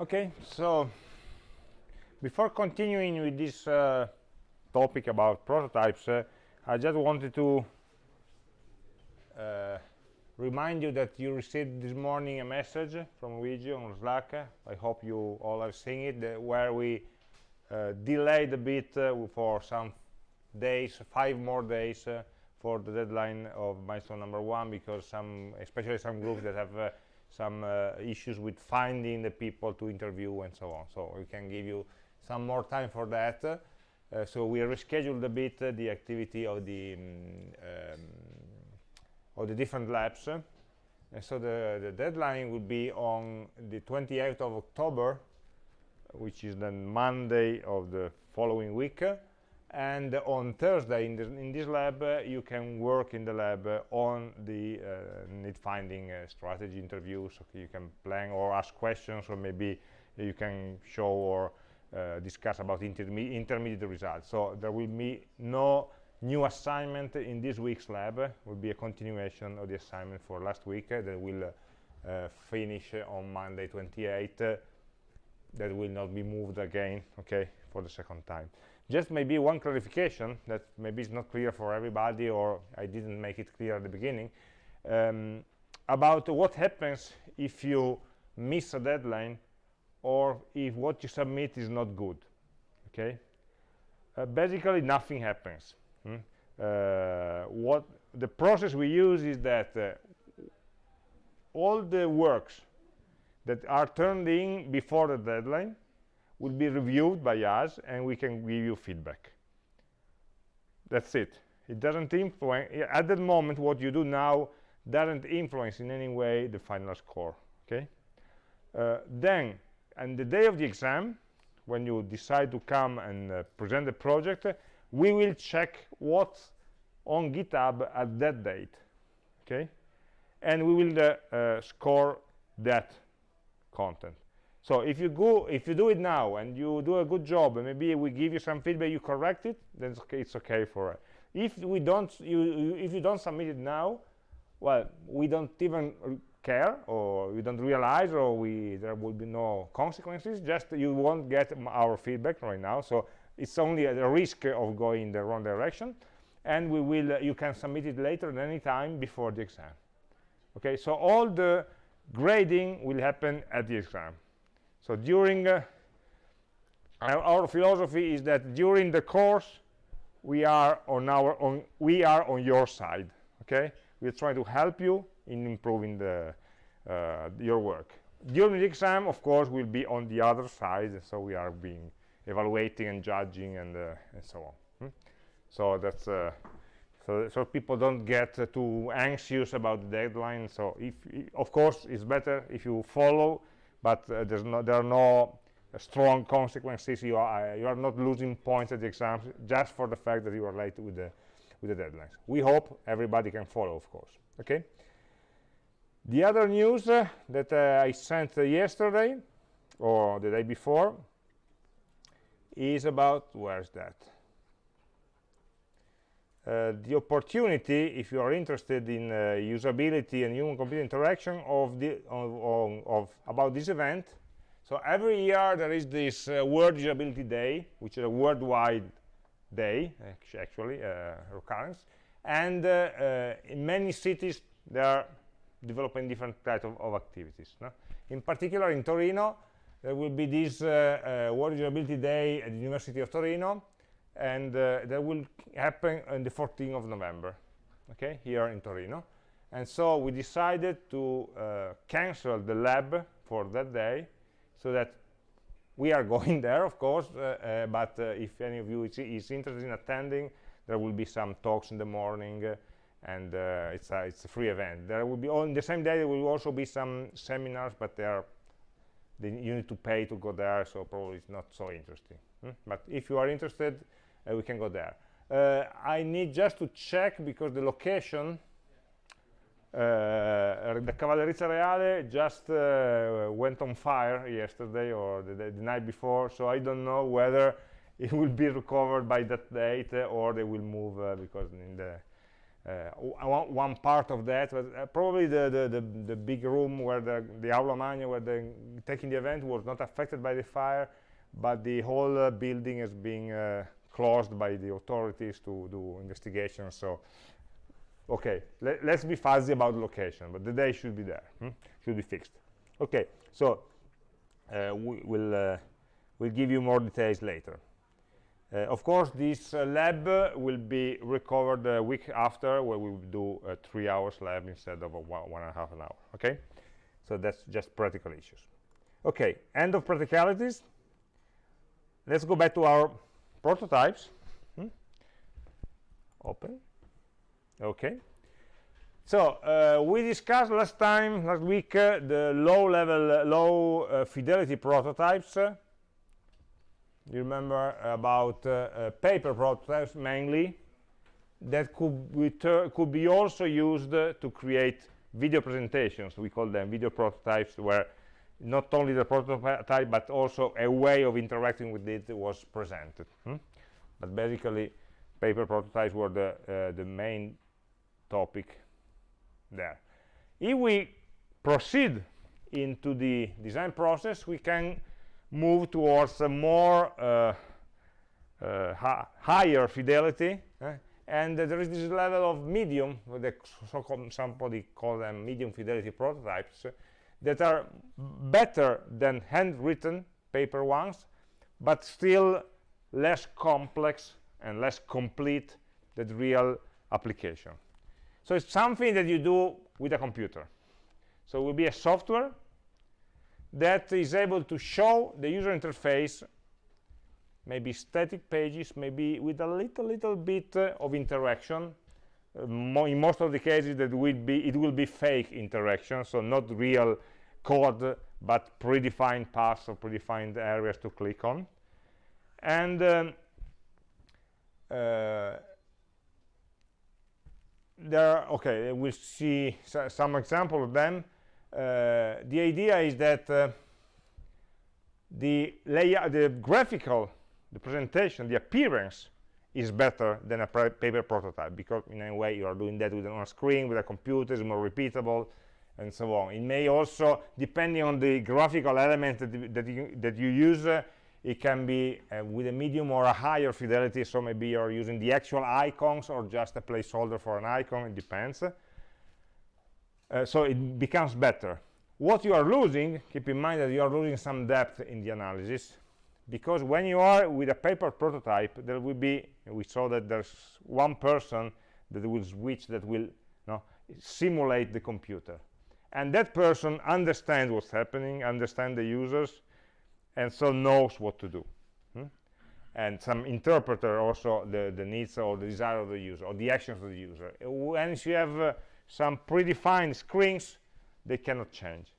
Okay, so before continuing with this uh, topic about prototypes, uh, I just wanted to uh, remind you that you received this morning a message from Luigi on Slack. I hope you all have seen it, where we uh, delayed a bit uh, for some days, five more days uh, for the deadline of milestone number one, because some, especially some groups that have some uh, issues with finding the people to interview and so on. So we can give you some more time for that. Uh, so we rescheduled a bit uh, the activity of the um, um, of the different labs. And so the, the deadline will be on the 28th of October which is then Monday of the following week and on Thursday in, the, in this lab uh, you can work in the lab uh, on the uh, need finding uh, strategy interviews okay, you can plan or ask questions or maybe you can show or uh, discuss about interme intermediate results. So there will be no new assignment in this week's lab. It will be a continuation of the assignment for last week that will finish on Monday 28 that will not be moved again okay for the second time just maybe one clarification that maybe is not clear for everybody or I didn't make it clear at the beginning um, about what happens if you miss a deadline or if what you submit is not good okay uh, basically nothing happens hmm? uh, what the process we use is that uh, all the works that are turned in before the deadline will be reviewed by us and we can give you feedback. That's it. It doesn't influence at that moment what you do now doesn't influence in any way the final score okay? Uh, then on the day of the exam when you decide to come and uh, present the project we will check what's on github at that date okay? And we will uh, uh score that content so if you go if you do it now and you do a good job and maybe we give you some feedback you correct it then it's okay, it's okay for it. If we don't you, you, if you don't submit it now well we don't even care or we don't realize or we there will be no consequences just you won't get our feedback right now. So it's only a, a risk of going in the wrong direction. And we will uh, you can submit it later at any time before the exam. Okay so all the grading will happen at the exam so during uh, our, philosophy is that during the course we are on our on we are on your side okay? We're trying to help you in improving the uh, your work. During the exam of course we'll be on the other side so we are being evaluating and judging and, uh, and so on. Hmm? so that's uh, so, so people don't get uh, too anxious about the deadline so if of course it's better if you follow but uh, there's no, there are no strong consequences. You are, uh, you are not losing points at the exams just for the fact that you are late with the, with the deadlines. We hope everybody can follow, of course. Okay. The other news uh, that uh, I sent uh, yesterday or the day before is about where's that uh, the opportunity if you are interested in uh, usability and human computer interaction of the of, of, of, about this event. So every year there is this uh, world usability day which is a worldwide day actually uh, occurrence. And uh, uh, in many cities they are developing different types of, of, activities no? in particular in Torino there will be this world usability day at the University of Torino and uh, that will happen on the 14th of November okay here in Torino and so we decided to uh, cancel the lab for that day so that we are going there of course uh, uh but uh, if any of you is, is, interested in attending there will be some talks in the morning uh, and it's, a, it's a free event there will be on the same day there will also be some seminars but they are they, you need to pay to go there so probably it's not so interesting hmm? but if you are interested we can go there. Uh, I need just to check because the location uh, the Cavallerizza Reale just uh, went on fire yesterday or the, the, night before so I don't know whether it will be recovered by that date uh, or they will move uh, because in the uh, one, part of that, but uh, probably the, the, the, the, big room where the, the Aula Magna, where the taking the event was not affected by the fire, but the whole uh, building is being uh, closed by the authorities to do investigations. So, okay, let, us be fuzzy about location, but the day should be there, hmm? should be fixed. Okay, so uh, we will uh, we'll give you more details later. Uh, of course, this uh, lab will be recovered a week after, where we will do a three hours lab instead of a one, one and a half an hour. Okay, so that's just practical issues. Okay, end of practicalities. Let's go back to our prototypes. Hmm? Open. Okay. So uh, we discussed last time, last week, uh, the low-level, uh, low-fidelity prototypes you remember about uh, uh, paper prototypes mainly that could be, could be also used uh, to create video presentations we call them video prototypes where not only the prototype but also a way of interacting with it was presented hmm? but basically paper prototypes were the uh, the main topic there if we proceed into the design process we can move towards a more uh, uh, higher fidelity eh? and uh, there is this level of medium the so somebody call them medium fidelity prototypes that are better than handwritten paper ones but still less complex and less complete than real application. So it's something that you do with a computer. So it will be a software that is able to show the user interface maybe static pages maybe with a little little bit uh, of interaction mo in most of the cases that will be it will be fake interaction so not real code but predefined paths or predefined areas to click on. And um, uh, there okay we'll see some example of them. Uh, the idea is that uh, the layout, the graphical, the presentation, the appearance is better than a paper prototype because in a way you are doing that with on a screen with a computer is more repeatable and so on. It may also depending on the graphical element that, that you that you use uh, it can be uh, with a medium or a higher fidelity. So maybe you're using the actual icons or just a placeholder for an icon it depends. Uh, so it becomes better. What you are losing keep in mind that you are losing some depth in the analysis because when you are with a paper prototype there will be we saw that there's one person that will switch that will you know, simulate the computer. And that person understands what's happening understands the users and so knows what to do hmm? and some interpreter also the the needs or the desire of the user or the actions of the user. Once you have uh, some predefined screens they cannot change.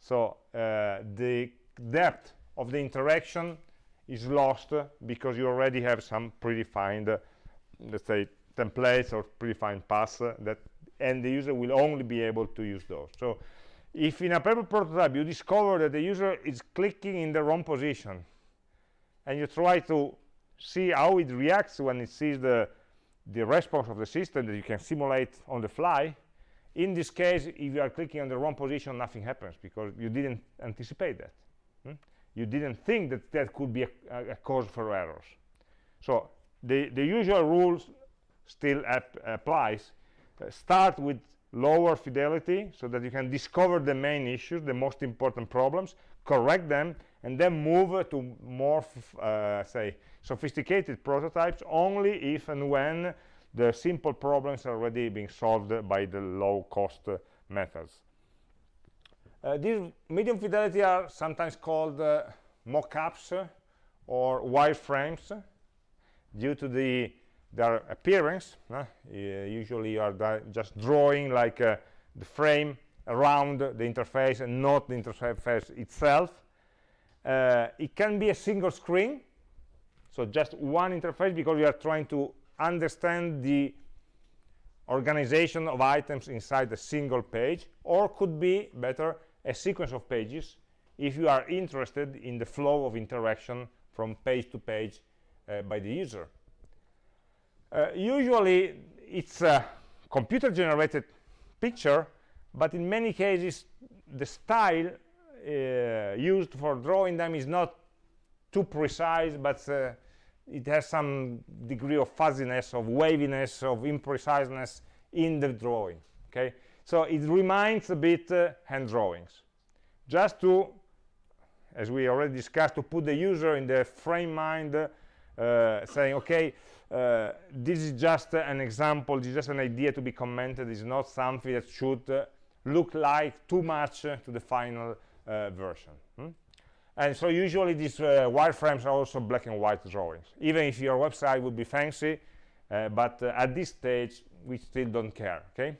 So uh, the depth of the interaction is lost because you already have some predefined uh, let's say templates or predefined paths uh, that and the user will only be able to use those so if in a paper prototype you discover that the user is clicking in the wrong position and you try to see how it reacts when it sees the the response of the system that you can simulate on the fly in this case if you are clicking on the wrong position nothing happens because you didn't anticipate that hmm? You didn't think that that could be a, a cause for errors so the the usual rules still applies uh, start with lower fidelity so that you can discover the main issues the most important problems correct them and then move to more uh, say sophisticated prototypes only if and when the simple problems are already being solved by the low-cost uh, methods. Uh, these medium fidelity are sometimes called uh, mock-ups or wireframes due to the their appearance. Uh, usually you are just drawing like uh, the frame around the interface and not the interface itself. Uh, it can be a single screen, so just one interface because you are trying to understand the organization of items inside a single page or could be better a sequence of pages if you are interested in the flow of interaction from page to page uh, by the user. Uh, usually it's a computer generated picture but in many cases the style uh, used for drawing them is not too precise but uh, it has some degree of fuzziness of waviness of impreciseness in the drawing okay so it reminds a bit uh, hand drawings. Just to as we already discussed to put the user in the frame mind uh, saying okay uh, this is just an example this is just an idea to be commented. It's not something that should uh, look like too much uh, to the final uh, version. Hmm? and so usually these wireframes are also black and white drawings. Even if your website would be fancy but at this stage we still don't care okay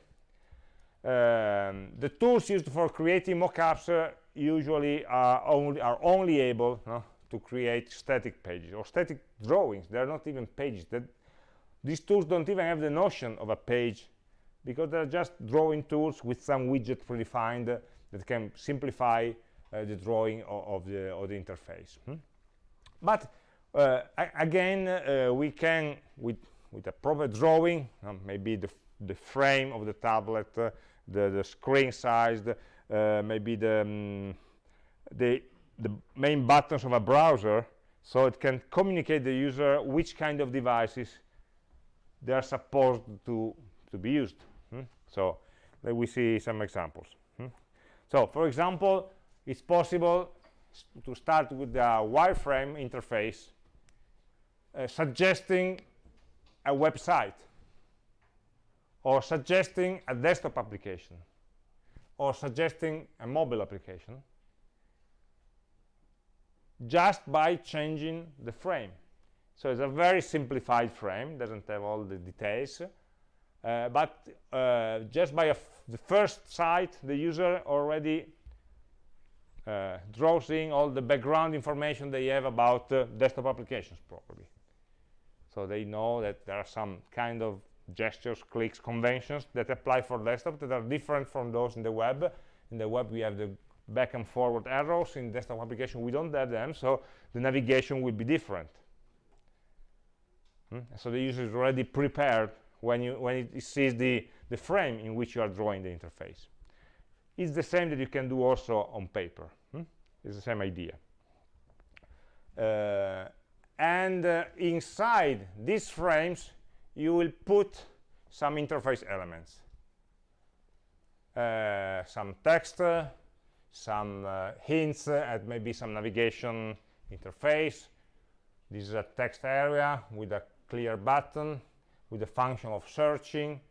um, the tools used for creating mockups uh, usually are only are only able no, to create static pages or static drawings they're not even pages that these tools don't even have the notion of a page because they're just drawing tools with some widget predefined uh, that can simplify uh, the drawing of, of, the, of the interface hmm? but uh, again uh, we can with with a proper drawing um, maybe the, the frame of the tablet uh, the, the screen size uh, maybe the um, the the main buttons of a browser so it can communicate the user which kind of devices they are supposed to to be used hmm? so let we see some examples hmm? so for example it's possible to start with the wireframe interface uh, suggesting a website or suggesting a desktop application or suggesting a mobile application just by changing the frame. So it's a very simplified frame doesn't have all the details uh, but uh, just by the first sight the user already uh, draws in all the background information they have about uh, desktop applications probably so they know that there are some kind of gestures clicks conventions that apply for desktop that are different from those in the web. In the web we have the back and forward arrows. In desktop application we don't have them so the navigation will be different. Hmm? so the user is already prepared when you when it sees the the frame in which you are drawing the interface. It's the same that you can do also on paper. Hmm? it's the same idea. Uh, and uh, inside these frames you will put some interface elements. Uh, some text uh, some uh, hints and maybe some navigation interface. This is a text area with a clear button with the function of searching.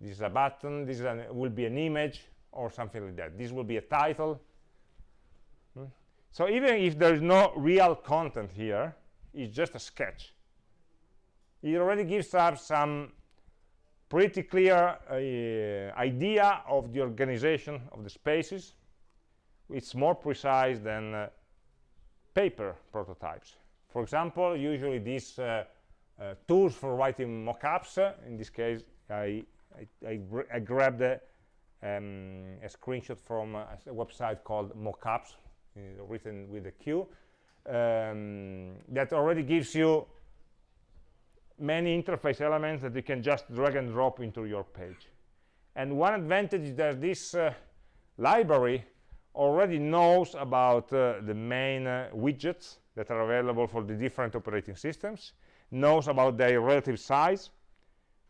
This is a button. This an, will be an image or something like that. This will be a title. Hmm? so even if there is no real content here it's just a sketch it already gives us some pretty clear uh, idea of the organization of the spaces. It's more precise than uh, paper prototypes. For example usually these uh, uh, tools for writing mockups uh, in this case I, I, I, I grabbed a, um, a, screenshot from a, a website called Moqups uh, written with a Q um, that already gives you many interface elements that you can just drag and drop into your page. And one advantage is that this uh, library already knows about uh, the main uh, widgets that are available for the different operating systems knows about their relative size.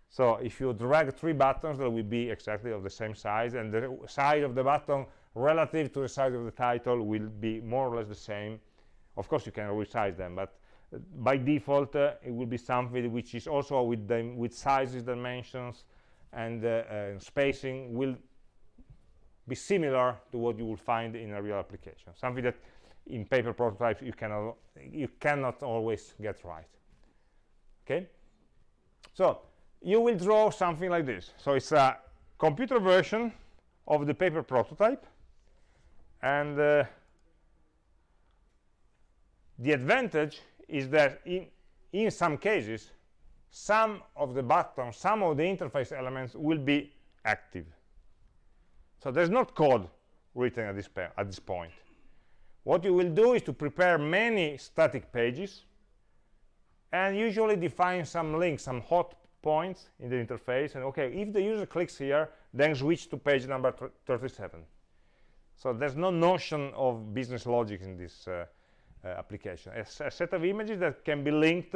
So if you drag three buttons that will be exactly of the same size and the size of the button relative to the size of the title will be more or less the same. Of course you can resize them but by default uh, it will be something which is also with them with sizes dimensions and uh, uh, spacing will be similar to what you will find in a real application. Something that in paper prototypes you cannot you cannot always get right. Okay? So you will draw something like this. So it's a computer version of the paper prototype and uh, the advantage is that in, in some cases, some of the buttons, some of the interface elements will be active. So there's not code written at this, at this point. What you will do is to prepare many static pages and usually define some links, some hot points in the interface and okay if the user clicks here then switch to page number 37 so there's no notion of business logic in this uh, Eh, application. A, a, eh, set of images that can be linked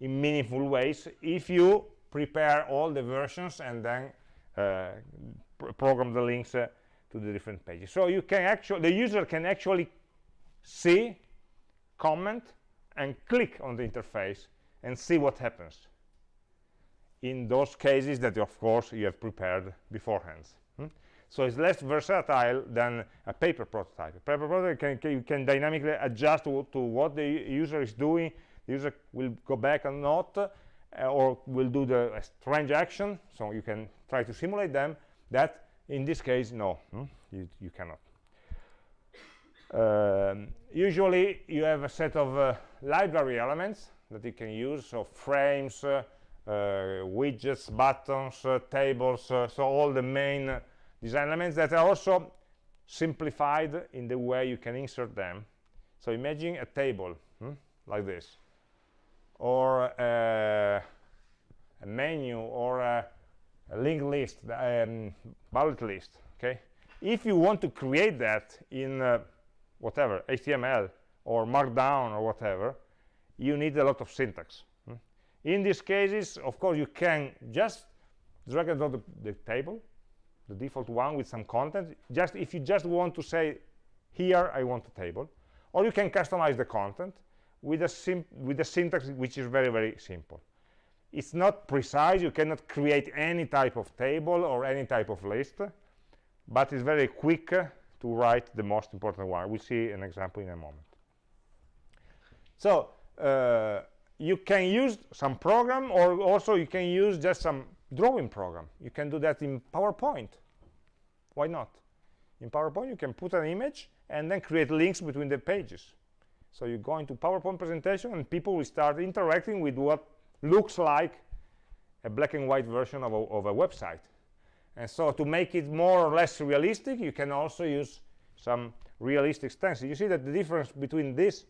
in meaningful ways if you prepare all the versions and then uh, pr program the links to the different pages. So you can actually the user can actually see comment and click on the interface and see what happens. In those cases that of course you have prepared beforehand? So it's less versatile than a paper prototype. A paper prototype can, can, you can dynamically adjust to, to, what the user is doing. The user will go back or not uh, or will do the strange action so you can try to simulate them. That in this case no hmm? you, you cannot. Um, usually you have a set of uh, library elements that you can use so frames uh, uh, widgets, buttons, uh, tables, uh, so all the main design elements that are also simplified in the way you can insert them. So imagine a table hmm, like this, or a menu, or a, a linked list, um, bullet list. Okay, if you want to create that in uh, whatever HTML or Markdown or whatever, you need a lot of syntax in these cases of course you can just drag and drop the, the, table the default one with some content. Just if you just want to say here i want a table or you can customize the content with a with a syntax which is very very simple. It's not precise. You cannot create any type of table or any type of list but it's very quick to write the most important one. We'll see an example in a moment. So uh, you can use some program or also you can use just some drawing program. You can do that in PowerPoint why not? In PowerPoint you can put an image and then create links between the pages. So you go into PowerPoint presentation and people will start interacting with what looks like a black and white version of a, of a website. And so to make it more or less realistic you can also use some realistic stencil you see that the difference between this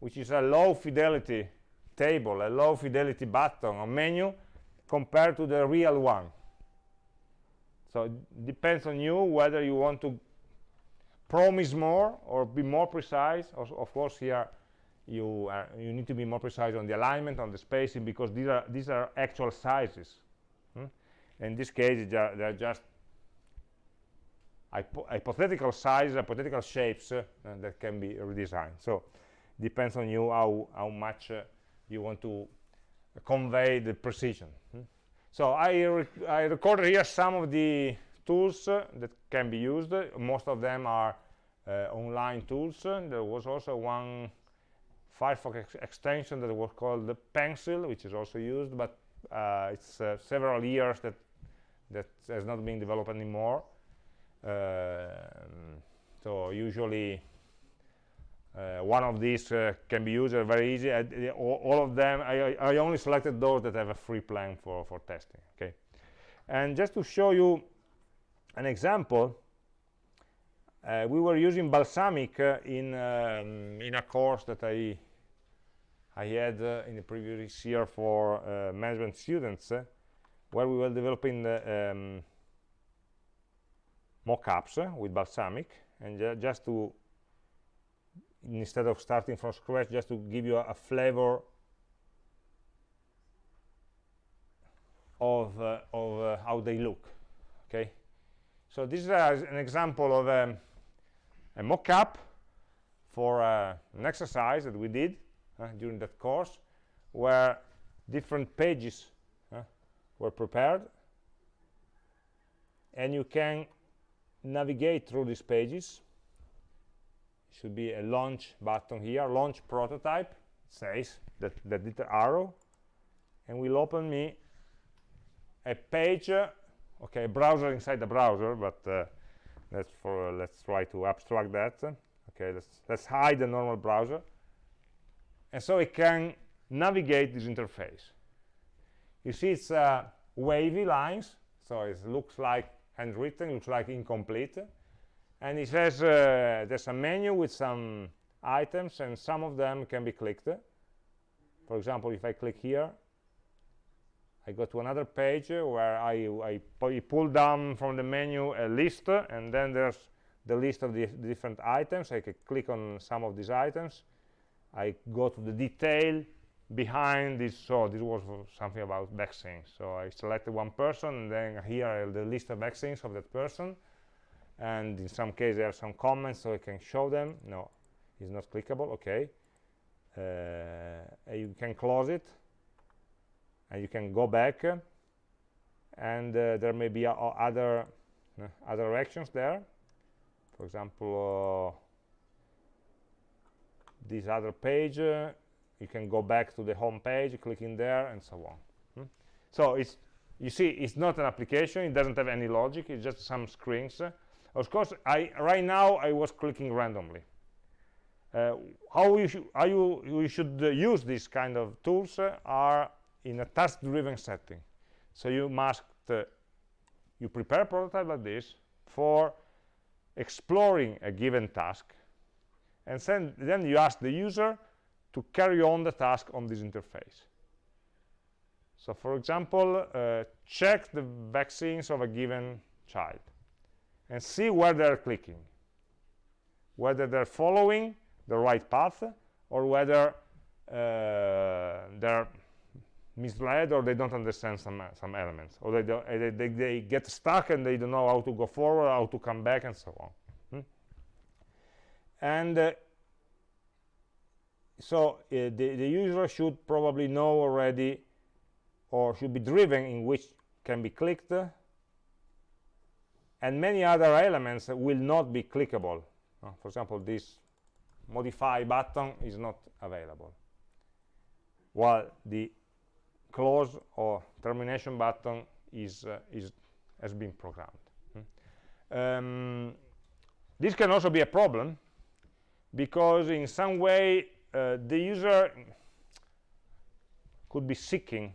which is a low fidelity table, a low fidelity button or menu compared to the real one. So it depends on you whether you want to promise more or be more precise. Also, of course, here you are, you need to be more precise on the alignment, on the spacing, because these are these are actual sizes. Hmm? In this case, they're just hypo hypothetical sizes, hypothetical shapes uh, that can be redesigned. So depends on you how how much uh, you want to convey the precision hmm? So I, rec I recorded here some of the tools uh, that can be used. Most of them are uh, online tools. There was also one Firefox ex extension that was called the Pencil which is also used but uh, it's uh, several years that that has not been developed anymore. Um, so usually uh, one of these uh, can be used very easy. Uh, all, all, of them I, I, only selected those that have a free plan for for testing okay? And just to show you an example uh, we were using Balsamiq uh, in um, in a course that i i had uh, in the previous year for management students where we were developing the um, mock-ups with Balsamiq. And just to instead of starting from scratch just to give you a, a flavor of, uh, of uh, how they look okay? So this is an example of um, a mock-up for uh, an exercise that we did uh, during that course where different pages uh, were prepared. And you can navigate through these pages should be a launch button here launch prototype. Says that that little arrow. And will open me a page uh, okay browser inside the browser but uh, let's for uh, let's try to abstract that. Okay let's let's hide the normal browser. And so it can navigate this interface. You see it's uh, wavy lines so it looks like handwritten looks like incomplete and it says uh, there's a menu with some items and some of them can be clicked. For example if I click here I go to another page where I, I pull down from the menu a list and then there's the list of the different items. I can click on some of these items. I go to the detail behind this so this was something about vaccines. So I selected one person and then here the list of vaccines of that person and in some cases there are some comments so I can show them. No it's not clickable. Okay. Uh, you can close it. And you can go back. And uh, there may be other uh, other actions there. For example uh, this other page uh, you can go back to the home page clicking there and so on. Hmm? so it's you see it's not an application. It doesn't have any logic. It's just some screens of course I right now I was clicking randomly uh, how you, how you, you should uh, use these kind of tools uh, are in a task-driven setting. So you must, uh, you prepare a prototype like this for exploring a given task, and then, then you ask the user to carry on the task on this interface. So for example, uh, check the vaccines of a given child and see where they're clicking, whether they're following the right path or whether uh, they're misled or they don't understand some some elements. Or they, they, they, they, get stuck and they don't know how to go forward how to come back and so on. Hmm? and uh, so uh, the, the user should probably know already or should be driven in which can be clicked and many other elements will not be clickable uh, for example this modify button is not available while the close or termination button is, uh, is has been programmed. Hmm. Um, this can also be a problem because in some way uh, the user could be seeking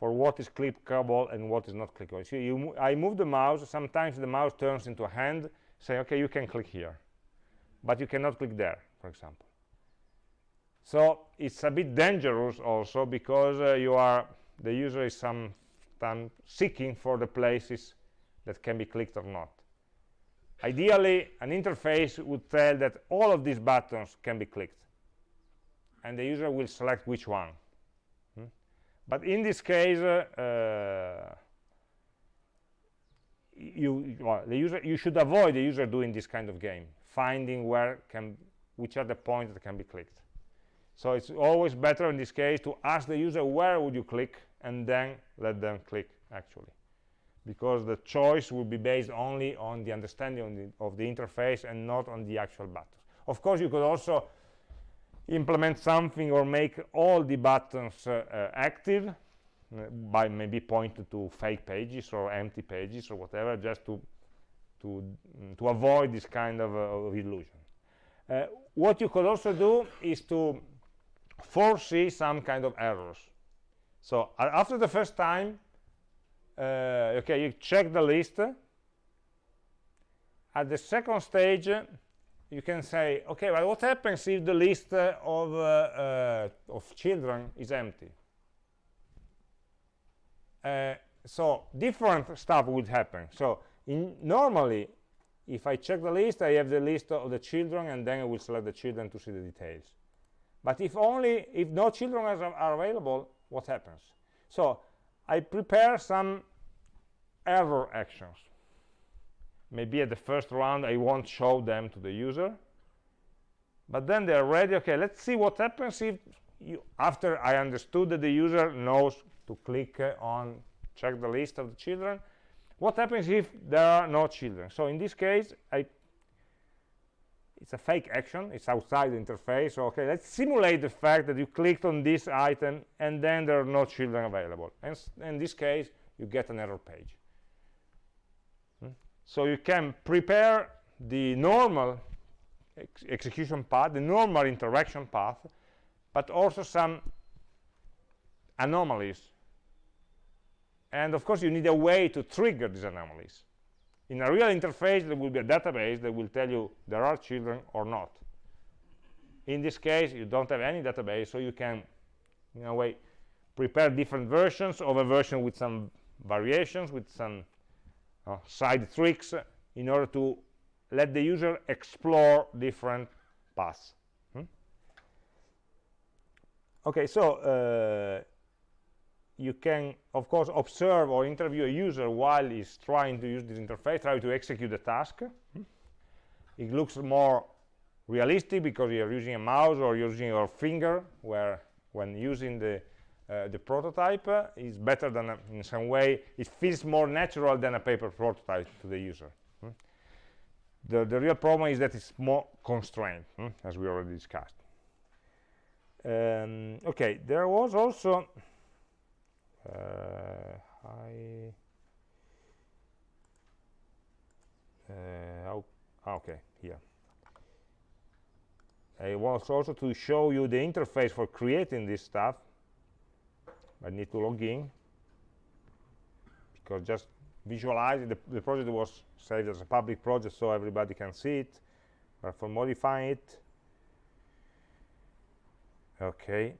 for what is clickable and what is not clickable. So you, I move the mouse, sometimes the mouse turns into a hand, say, okay, you can click here, but you cannot click there, for example. So it's a bit dangerous also because uh, you are the user is sometimes seeking for the places that can be clicked or not. Ideally, an interface would tell that all of these buttons can be clicked, and the user will select which one. But in this case, uh, you well, the user you should avoid the user doing this kind of game, finding where can which are the points that can be clicked. So it's always better in this case to ask the user where would you click and then let them click actually because the choice will be based only on the understanding of the, of the interface and not on the actual buttons. Of course, you could also implement something or make all the buttons uh, uh, active uh, by maybe pointing to fake pages or empty pages or whatever, just to to mm, to avoid this kind of, uh, of illusion. Uh, what you could also do is to foresee some kind of errors. So after the first time, uh, okay, you check the list. At the second stage, you can say, okay, well, what happens if the list of, uh, uh, of children is empty? Uh, so different stuff would happen. So in, normally, if I check the list, I have the list of the children, and then I will select the children to see the details. But if only, if no children are, are available, what happens? So I prepare some error actions. Maybe at the first round I won't show them to the user. But then they're ready. Okay, let's see what happens if, you, after I understood that the user knows to click uh, on check the list of the children, what happens if there are no children? So in this case, I it's a fake action it's outside the interface so, okay let's simulate the fact that you clicked on this item and then there are no children available and in this case you get an error page? So you can prepare the normal ex execution path the normal interaction path but also some anomalies and of course you need a way to trigger these anomalies in a real interface, there will be a database that will tell you there are children or not. In this case, you don't have any database, so you can, in a way, prepare different versions of a version with some variations, with some uh, side tricks in order to let the user explore different paths. Hmm? Okay, so uh, you can, of course, observe or interview a user while he's trying to use this interface, try to execute the task. Hmm? It looks more realistic because you're using a mouse or using your finger, where when using the uh, the prototype uh, is better than a, in some way it feels more natural than a paper prototype to the user hmm? the, the real problem is that it's more constrained hmm? as we already discussed um, okay there was also uh, I uh, oh, okay here I was also to show you the interface for creating this stuff I need to log in because just visualize the, the project was saved as a public project so everybody can see it. But for modifying it okay.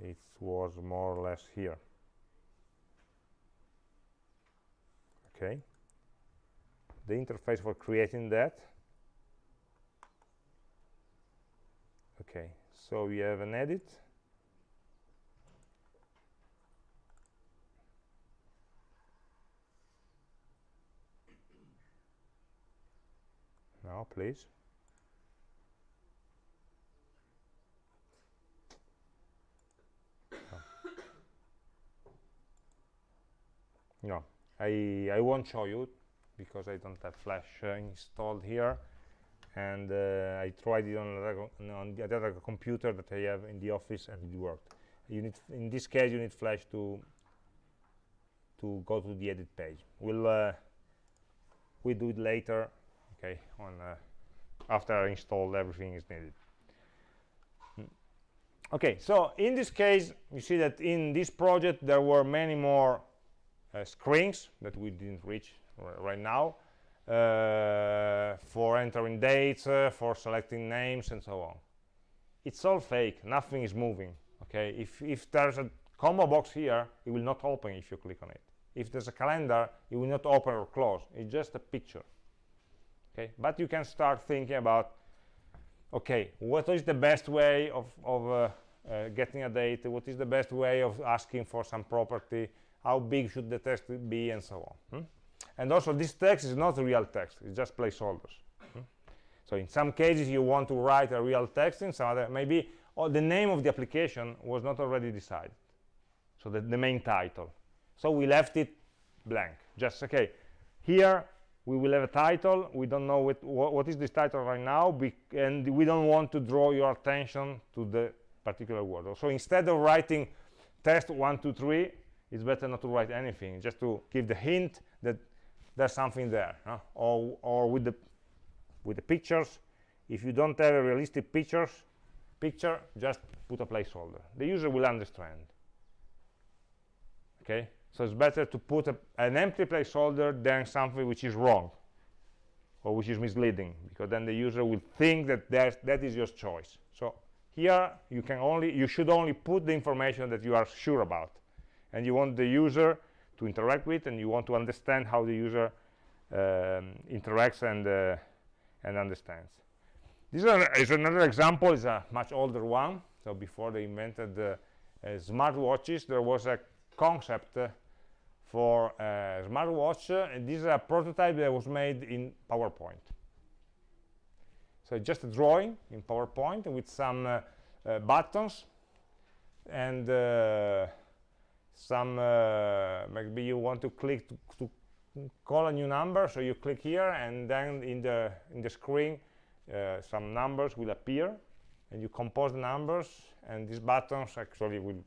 It was more or less here. Okay. The interface for creating that okay so we have an edit. Now please. No I I won't show you because I don't have flash uh, installed here and uh, I tried it on, on the other computer that I have in the office and it worked. You need in this case you need flash to to go to the edit page. We'll uh, we do it later okay on uh, after I installed everything is needed. Hmm. okay so in this case you see that in this project there were many more uh, screens that we didn't reach right now for entering dates, uh, for selecting names, and so on. It's all fake. Nothing is moving. Okay. If if there's a combo box here, it will not open if you click on it. If there's a calendar, it will not open or close. It's just a picture. Okay. But you can start thinking about, okay, what is the best way of of uh, uh, getting a date? What is the best way of asking for some property? How big should the test be, and so on. Hmm? And also this text is not real text it's just placeholders. Hmm? so in some cases you want to write a real text in some other maybe oh, the name of the application was not already decided. So the, the main title. So we left it blank. Just okay here we will have a title we don't know what, what is this title right now and we don't want to draw your attention to the particular word. So instead of writing test one two three it's better not to write anything just to give the hint that there's something there huh? or or with the with the pictures. If you don't have a realistic pictures picture just put a placeholder. The user will understand. Okay? So it's better to put a, an empty placeholder than something which is wrong or which is misleading because then the user will think that that is your choice. So here you can only you should only put the information that you are sure about. And you want the user to interact with and you want to understand how the user um, interacts and uh, and understands. This is another example is a much older one. So before they invented uh, uh, smartwatches there was a concept uh, for a smartwatch uh, and this is a prototype that was made in PowerPoint. So just a drawing in PowerPoint with some uh, buttons and some uh, maybe you want to click to, to, call a new number so you click here and then in the in the screen uh, some numbers will appear and you compose the numbers and these buttons actually will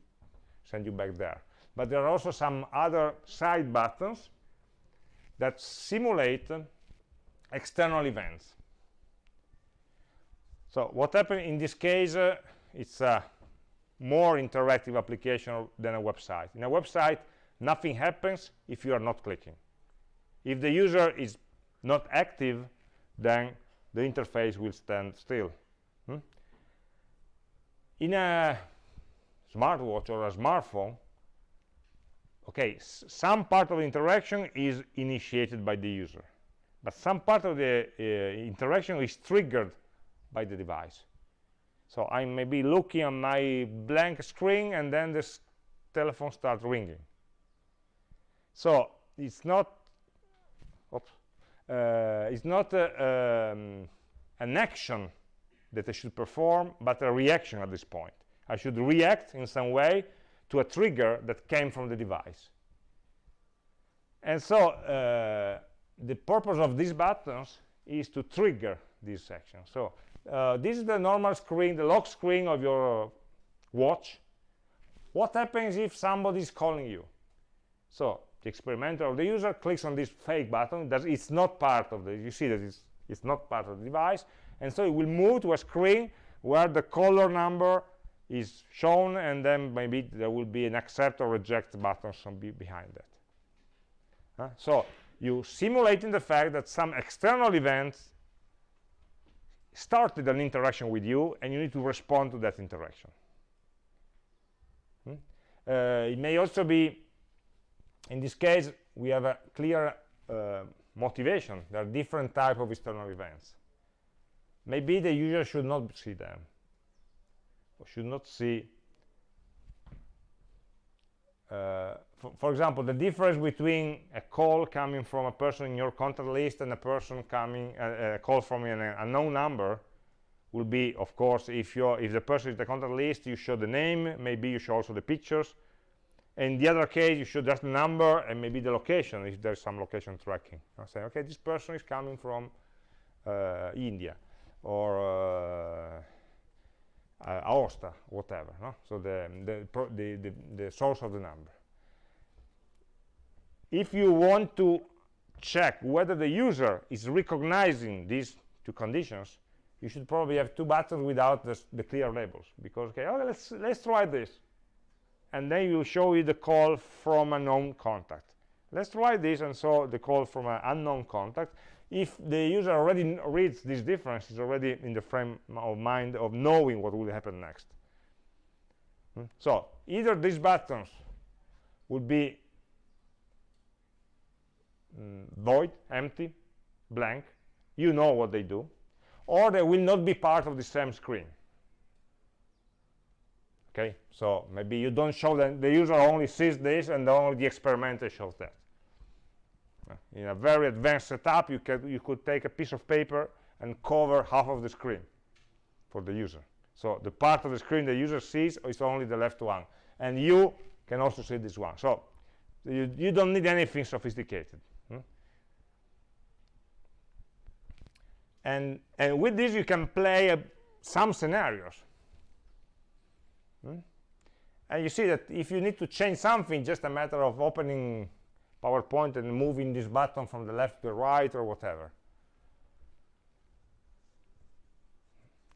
send you back there. But there are also some other side buttons that simulate external events. So what happened in this case uh, it's a more interactive application than a website. In a website, nothing happens if you are not clicking. If the user is not active, then the interface will stand still. Hmm? in a smartwatch or a smartphone, okay, some part of the interaction is initiated by the user, but some part of the uh, interaction is triggered by the device. So I may be looking on my blank screen and then this telephone starts ringing. So it's not, oops, uh, it's not um, an action that I should perform, but a reaction at this point. I should react in some way to a trigger that came from the device. And so uh, the purpose of these buttons is to trigger this action. So uh, this is the normal screen, the lock screen of your watch. What happens if somebody is calling you? So the experimenter or the user clicks on this fake button that it's not part of the you see that it's it's not part of the device and so it will move to a screen where the caller number is shown and then maybe there will be an accept or reject button be behind that so you simulating the fact that some external event started an interaction with you and you need to respond to that interaction. Hmm? uh, it may also be in this case we have a clear uh, motivation. There are different type of external events. Maybe the user should not see them or should not see uh, for, for, example the difference between a call coming from a person in your contact list and a person coming uh, a call from an unknown number will be of course if you if the person is the contact list you show the name maybe you show also the pictures. In the other case you show just the number and maybe the location if there's some location tracking. I say okay this person is coming from uh, india or uh, Aosta, whatever. No? So the the, the, the, the source of the number. If you want to check whether the user is recognizing these two conditions, you should probably have two buttons without the, clear labels. Because, okay, okay, let's, let's try this. And then you show you the call from a known contact. Let's try this, and so the call from an unknown contact if the user already reads this difference, is already in the frame of mind of knowing what will happen next. Hmm? So either these buttons would be mm, void, empty, blank, you know what they do, or they will not be part of the same screen. Okay, so maybe you don't show them, the user only sees this and only the experimenter shows that in a very advanced setup you could you could take a piece of paper and cover half of the screen for the user so the part of the screen the user sees is only the left one and you can also see this one so you, you don't need anything sophisticated hmm? and and with this you can play uh, some scenarios hmm? and you see that if you need to change something just a matter of opening PowerPoint and moving this button from the left to the right or whatever.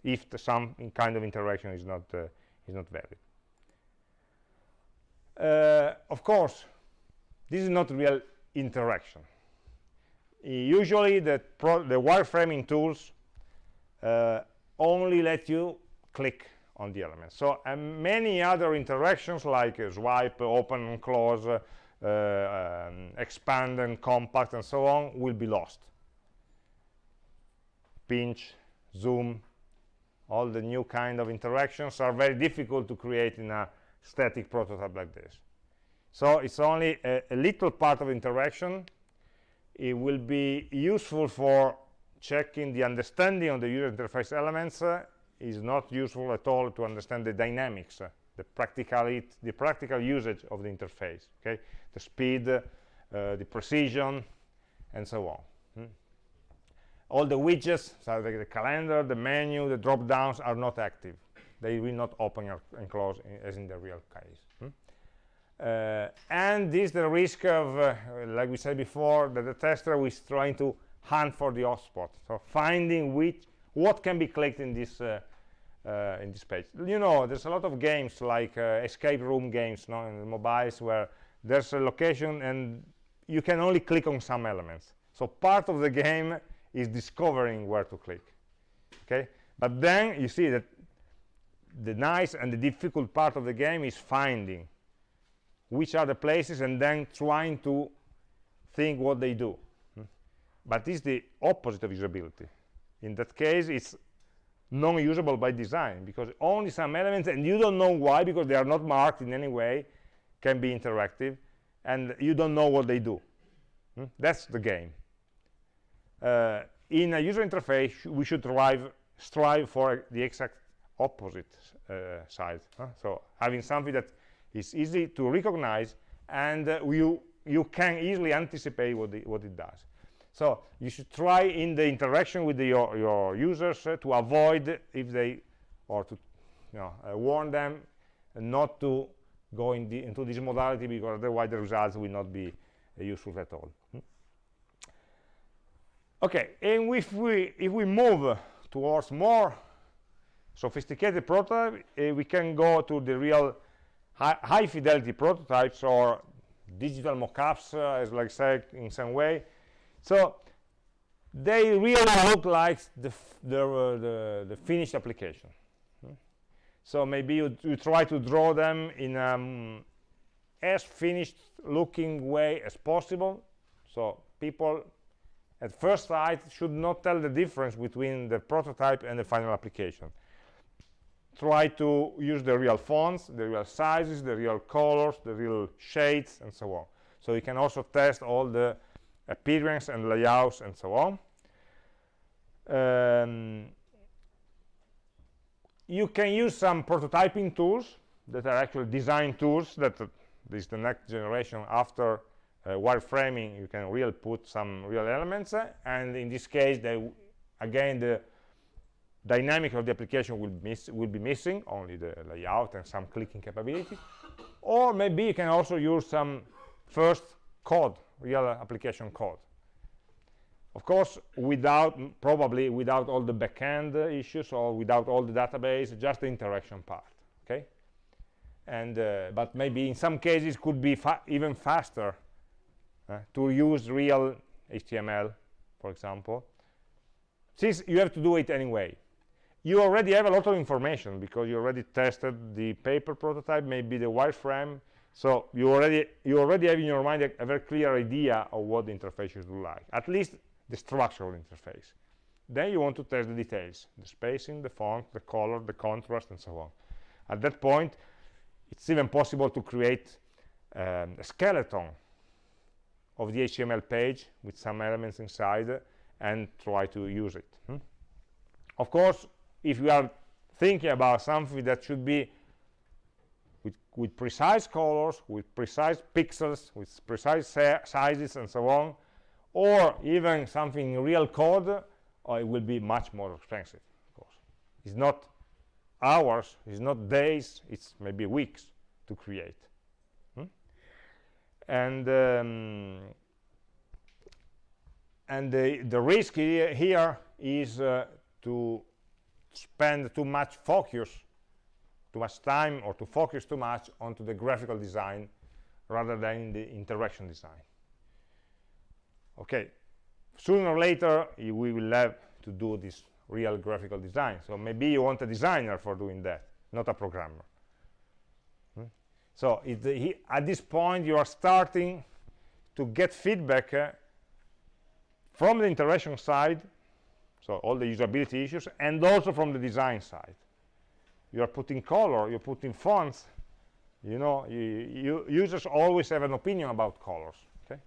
If the, some kind of interaction is not uh, is not valid. Uh, of course, this is not real interaction. usually, the, the wireframing tools uh, only let you click on the elements. So many other interactions like swipe, open, close, uh, uh, um, expand and compact and so on will be lost. Pinch zoom all the new kind of interactions are very difficult to create in a static prototype like this. So it's only a, a little part of interaction. It will be useful for checking the understanding of the user interface elements uh, is not useful at all to understand the dynamics uh, the practicality the practical usage of the interface okay the speed, uh, the precision, and so on. Hmm? All the widgets, so the, the, calendar, the menu, the drop-downs are not active. They will not open and close in, as in the real case. Hmm? Uh, and this the risk of, uh, like we said before, that the tester is trying to hunt for the hotspot. So finding which, what can be clicked in this uh, in this page. You know, there's a lot of games like uh, escape room games, no, in mobiles where there's a location and you can only click on some elements so part of the game is discovering where to click okay but then you see that the nice and the difficult part of the game is finding which are the places and then trying to think what they do hmm? but it's the opposite of usability in that case it's non-usable by design because only some elements and you don't know why because they are not marked in any way can be interactive and you don't know what they do hmm? that's the game uh, in a user interface we should strive strive for the exact opposite uh, side huh? so having something that is easy to recognize and uh, you you can easily anticipate what, the, what it does so you should try in the interaction with the, your, your users uh, to avoid if they or to you know uh, warn them not to go in the, into this modality because otherwise the results will not be uh, useful at all hmm? okay and if we if we move towards more sophisticated prototype uh, we can go to the real high, fidelity prototypes or digital mockups uh, as like said in some way so they really look like the the, uh, the, the, finished application. Hmm? so maybe you, you, try to draw them in um, as finished looking way as possible. So people at first sight should not tell the difference between the prototype and the final application. Try to use the real fonts the real sizes the real colors the real shades and so on. So you can also test all the appearance and layouts and so on. Um, you can use some prototyping tools that are actually design tools that uh, this is the next generation after uh, wireframing you can really put some real elements uh, and in this case they again the dynamic of the application will miss will be missing only the layout and some clicking capability or maybe you can also use some first code real application code of course without probably without all the backend issues or without all the database just the interaction part okay and uh, but maybe in some cases could be fa even faster uh, to use real HTML, for example, since you have to do it anyway. You already have a lot of information because you already tested the paper prototype, maybe the wireframe. So you already you already have in your mind a, a very clear idea of what the interface should look like, at least the structural interface. Then you want to test the details, the spacing, the font, the color, the contrast, and so on. At that point, it's even possible to create um, a skeleton of the HTML page with some elements inside and try to use it. Hmm? Of course, if you are thinking about something that should be with, with precise colors, with precise pixels, with precise sizes and so on, or even something in real code, uh, it will be much more expensive, of course. It's not hours, it's not days, it's maybe weeks to create and um, and the, the risk here is uh, to spend too much focus too much time or to focus too much onto the graphical design rather than the interaction design. Okay sooner or later we will have to do this real graphical design. So maybe you want a designer for doing that not a programmer. So he, at this point, you are starting to get feedback uh, from the interaction side, so all the usability issues, and also from the design side. You are putting color, you're putting fonts. You know, you, you users always have an opinion about colors. Okay,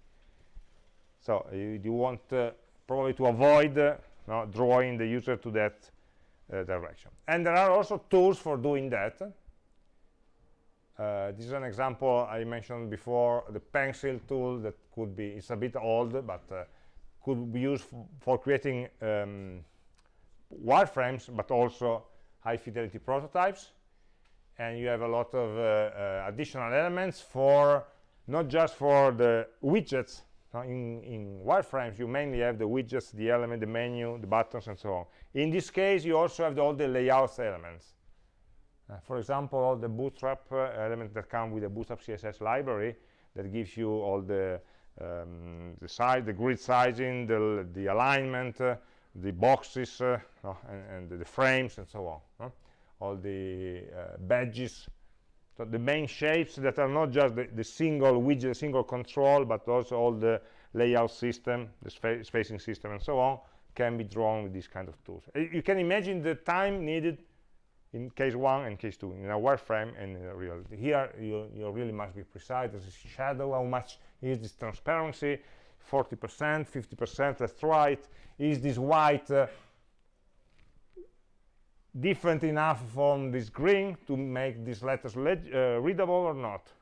so you, you want uh, probably to avoid uh, drawing the user to that uh, direction. And there are also tools for doing that uh, this is an example I mentioned before, the pencil tool that could be, it's a bit old, but uh, could be used for creating um, wireframes, but also high fidelity prototypes. And you have a lot of uh, uh additional elements for, not just for the widgets, in, in wireframes you mainly have the widgets, the element, the menu, the buttons, and so on. In this case, you also have the, all the layouts elements. Uh, for example, all the bootstrap uh, elements that come with the bootstrap css library that gives you all the um, the size the grid sizing the the alignment uh, the boxes and, and, the frames and so on all the uh, badges. So the main shapes that are not just the, the single widget single control but also all the layout system the spa spacing system and so on can be drawn with these kind of tools. You can imagine the time needed in case one and case two in a wireframe and in a here you, you really must be precise. This is shadow how much is this transparency 40 percent 50 percent that's right is this white uh, different enough from this green to make these letters uh, readable or not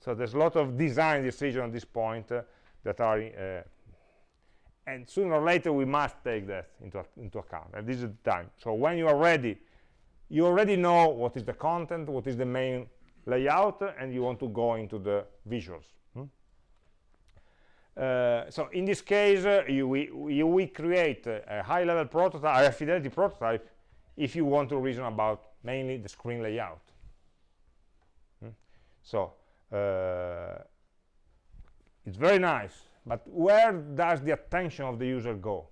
so there's a lot of design decision at this point uh, that are uh, and sooner or later we must take that into, into account and this is the time so when you are ready you already know what is the content what is the main layout and you want to go into the visuals? Uh, so in this case uh, you, we, you, we create a, a high level prototype a fidelity prototype if you want to reason about mainly the screen layout. Hmm? so uh, it's very nice but where does the attention of the user go?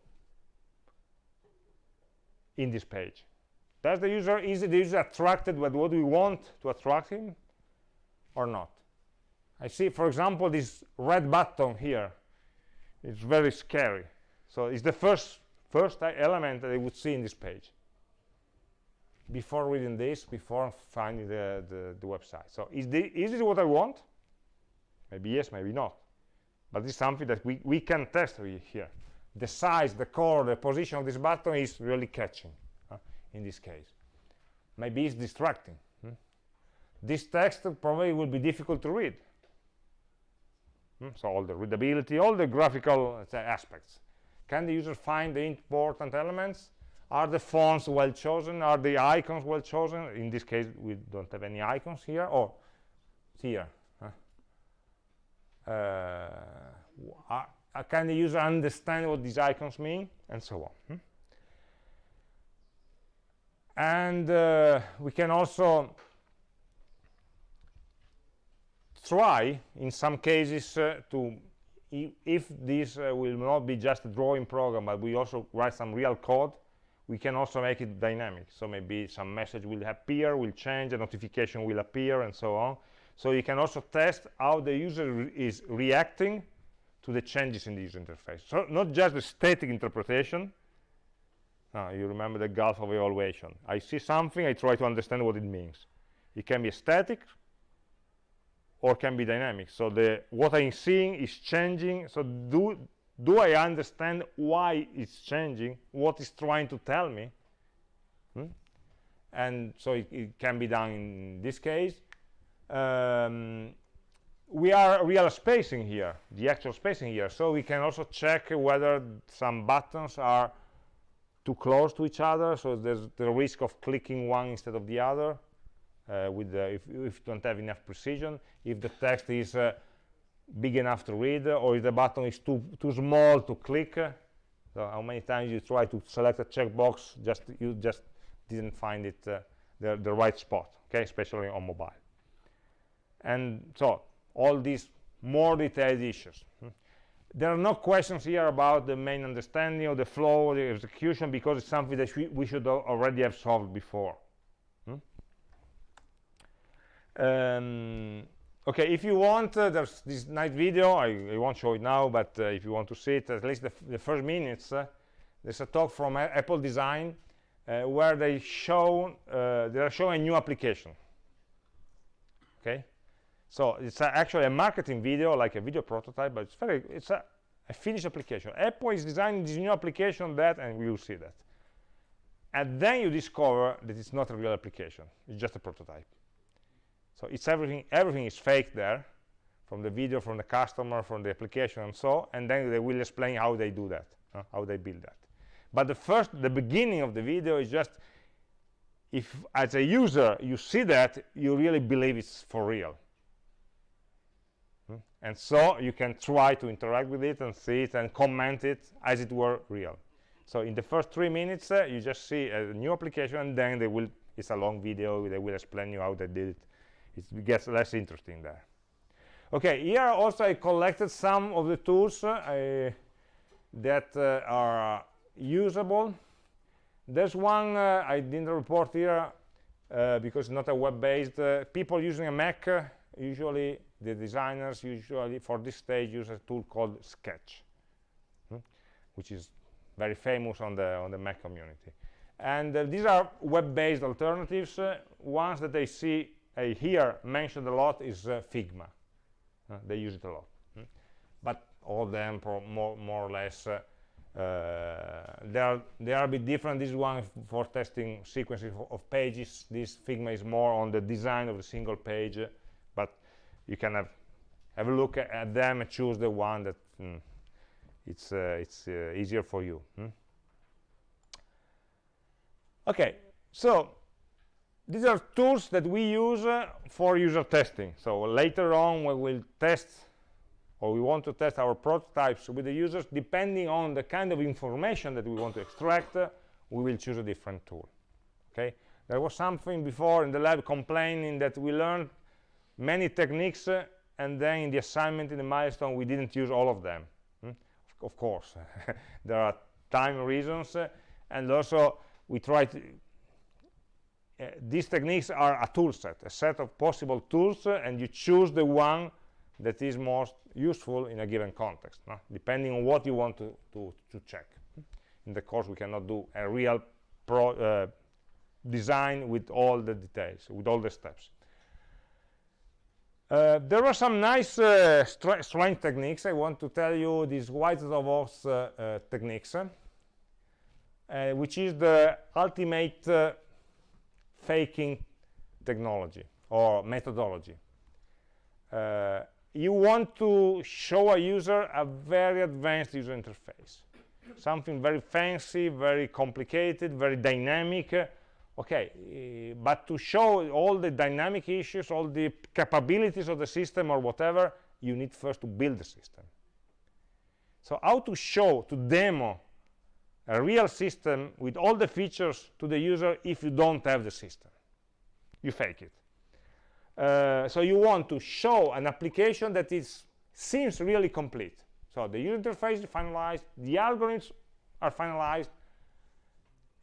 In this page. Does the user is the user attracted with what we want to attract him or not i see for example this red button here it's very scary so it's the first first element that I would see in this page before reading this, before finding the, the, the website. So is, the, is this what I want? Maybe yes, maybe not. But it's something that we, we can test here. The size, the color, the position of this button is really catching in this case. Maybe it's distracting. Hmm? This text probably will be difficult to read. Hmm? So all the readability, all the graphical uh, aspects. Can the user find the important elements? Are the fonts well chosen? Are the icons well chosen? In this case, we don't have any icons here. Or oh, here. Huh? Uh, can the user understand what these icons mean? And so on. Hmm? And uh, we can also try, in some cases, uh, to if this uh, will not be just a drawing program, but we also write some real code, we can also make it dynamic. So maybe some message will appear will change a notification will appear and so on. So you can also test how the user re is reacting to the changes in the user interface. So not just the static interpretation. Uh, you remember the gulf of evaluation. I see something i try to understand what it means. It can be static or can be dynamic so the what i'm seeing is changing so do do I understand why it's changing, what it's trying to tell me? Hmm? And so it, it, can be done in this case. Um, we are real spacing here, the actual spacing here, so we can also check whether some buttons are too close to each other, so there's the risk of clicking one instead of the other, with the, if, if you don't have enough precision. If the text is uh, big enough to read or if the button is too too small to click so how many times you try to select a checkbox just you just didn't find it uh, the, the right spot okay especially on mobile and so all these more detailed issues there are no questions here about the main understanding of the flow the execution because it's something that we, we should already have solved before. Um, okay if you want uh, there's this nice video I, I, won't show it now but uh, if you want to see it at least the, the first minutes uh, there's a talk from a apple design uh, where they show uh, they are showing a new application. Okay? So it's actually a marketing video like a video prototype but it's very it's a, a finished application. Apple is designing this new application that and we will see that. And then you discover that it's not a real application it's just a prototype so it's everything everything is fake there from the video from the customer from the application and so and then they will explain how they do that uh, how they build that. But the first the beginning of the video is just if as a user you see that you really believe it's for real. Hmm? and so you can try to interact with it and see it and comment it as it were real. So in the first three minutes uh, you just see a new application and then they will it's a long video they will explain you how they did it it gets less interesting there okay here also i collected some of the tools uh, that uh, are usable there's one uh, i didn't report here because it's not a web-based. People using a Mac, usually the designers usually for this stage use a tool called Sketch, hmm? which is very famous on the on the Mac community. And uh, these are web-based alternatives. Uh, ones that I see uh, here mentioned a lot is Figma. they use it a lot. Hmm? But all of them more, more or less uh, they are they are a bit different this one for testing sequences of pages this figma is more on the design of the single page but you can have have a look at them and choose the one that mm, it's uh, it's uh, easier for you hmm? okay so these are tools that we use uh, for user testing so later on we will test or we want to test our prototypes with the users, depending on the kind of information that we want to extract, uh, we will choose a different tool. Okay? There was something before in the lab complaining that we learned many techniques, uh, and then in the assignment, in the milestone, we didn't use all of them. Hmm? Of course, there are time reasons, uh, and also we try to these techniques are a tool set, a set of possible tools, uh, and you choose the one that is most useful in a given context, no? depending on what you want to, to, to check. In the course, we cannot do a real pro, uh, design with all the details, with all the steps. Uh, there are some nice uh, strength techniques. I want to tell you these white of uh, uh, techniques, uh, which is the ultimate faking technology or methodology. Uh, you want to show a user a very advanced user interface. Something very fancy very complicated very dynamic. Okay uh, but to show all the dynamic issues all the capabilities of the system or whatever you need first to build the system. So how to show to demo a real system with all the features to the user if you don't have the system. You fake it. Uh, so you want to show an application that is seems really complete. So the user interface is finalized the algorithms are finalized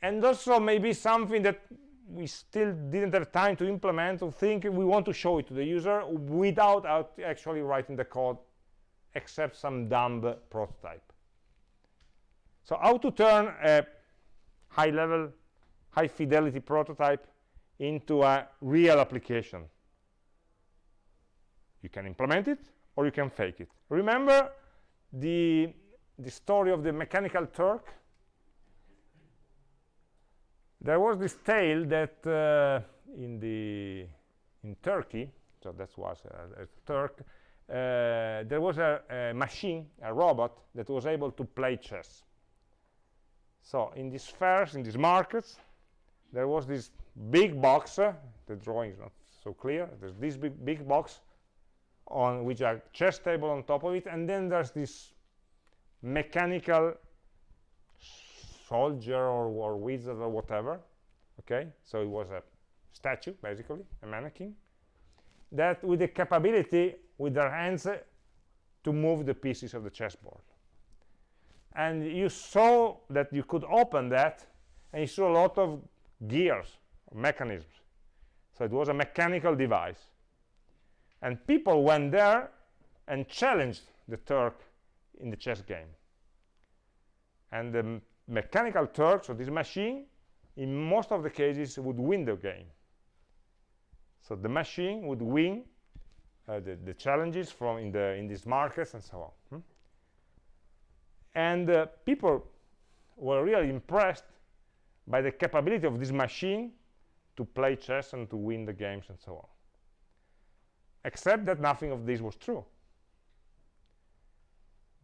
and also maybe something that we still didn't have time to implement or think we want to show it to the user without actually writing the code except some dumb prototype so how to turn a high level high fidelity prototype into a real application? You can implement it or you can fake it. Remember the the story of the mechanical turk? There was this tale that uh, in the in Turkey so that was a, a Turk uh, there was a, a, machine a robot that was able to play chess so in these fairs in these markets there was this big box uh, the drawing is not so clear there's this big, big box on which a chess table on top of it and then there's this mechanical soldier or, or wizard or whatever okay? So it was a statue basically a mannequin that with the capability with their hands to move the pieces of the chessboard and you saw that you could open that and you saw a lot of gears mechanisms. So it was a mechanical device. And people went there and challenged the Turk in the chess game. And the mechanical Turk, so this machine in most of the cases would win the game. So the machine would win uh, the, the, challenges from in the in these markets and so on hmm? And uh, people were really impressed by the capability of this machine to play chess and to win the games and so on. Except that nothing of this was true.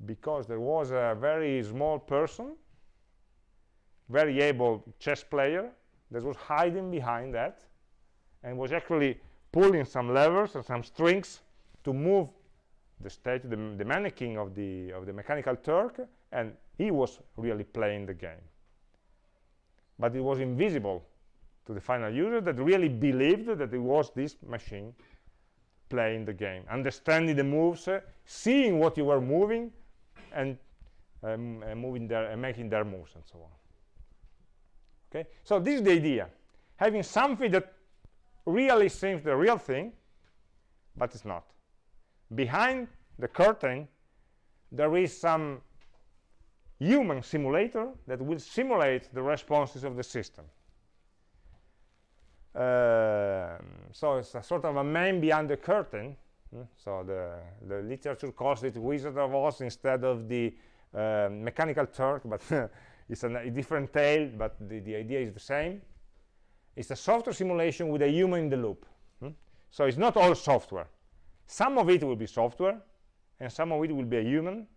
Because there was a very small person very able chess player that was hiding behind that and was actually pulling some levers and some strings to move the state the, the mannequin of the of the mechanical turk and he was really playing the game. But it was invisible to the final user that really believed that it was this machine playing the game understanding the moves uh, seeing what you were moving and um, uh, moving there and making their moves and so on. Okay? So this is the idea. Having something that really seems the real thing but it's not. Behind the curtain there is some human simulator that will simulate the responses of the system um, so it's a sort of a man behind the curtain mm? so the the literature calls it wizard of oz instead of the uh, mechanical turk but it's a, a different tale but the, the idea is the same it's a software simulation with a human in the loop hmm? so it's not all software some of it will be software and some of it will be a human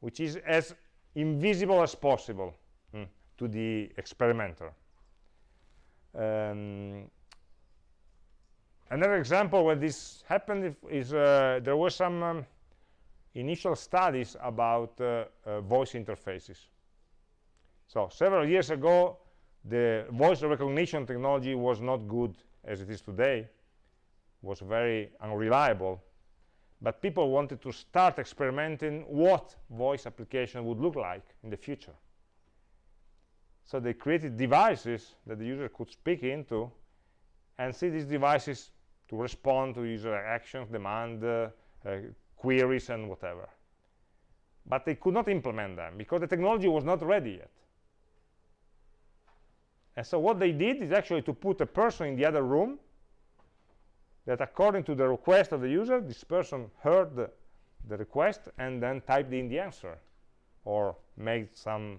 which is as invisible as possible hmm, to the experimenter. Um, another example where this happened is uh, there were some um, initial studies about uh, uh, voice interfaces. So several years ago the voice recognition technology was not good as it is today was very unreliable but people wanted to start experimenting what voice application would look like in the future. So they created devices that the user could speak into and see these devices to respond to user actions demand uh, uh, queries and whatever. But they could not implement them because the technology was not ready yet. And so what they did is actually to put a person in the other room that according to the request of the user, this person heard the, the request and then typed in the answer or made some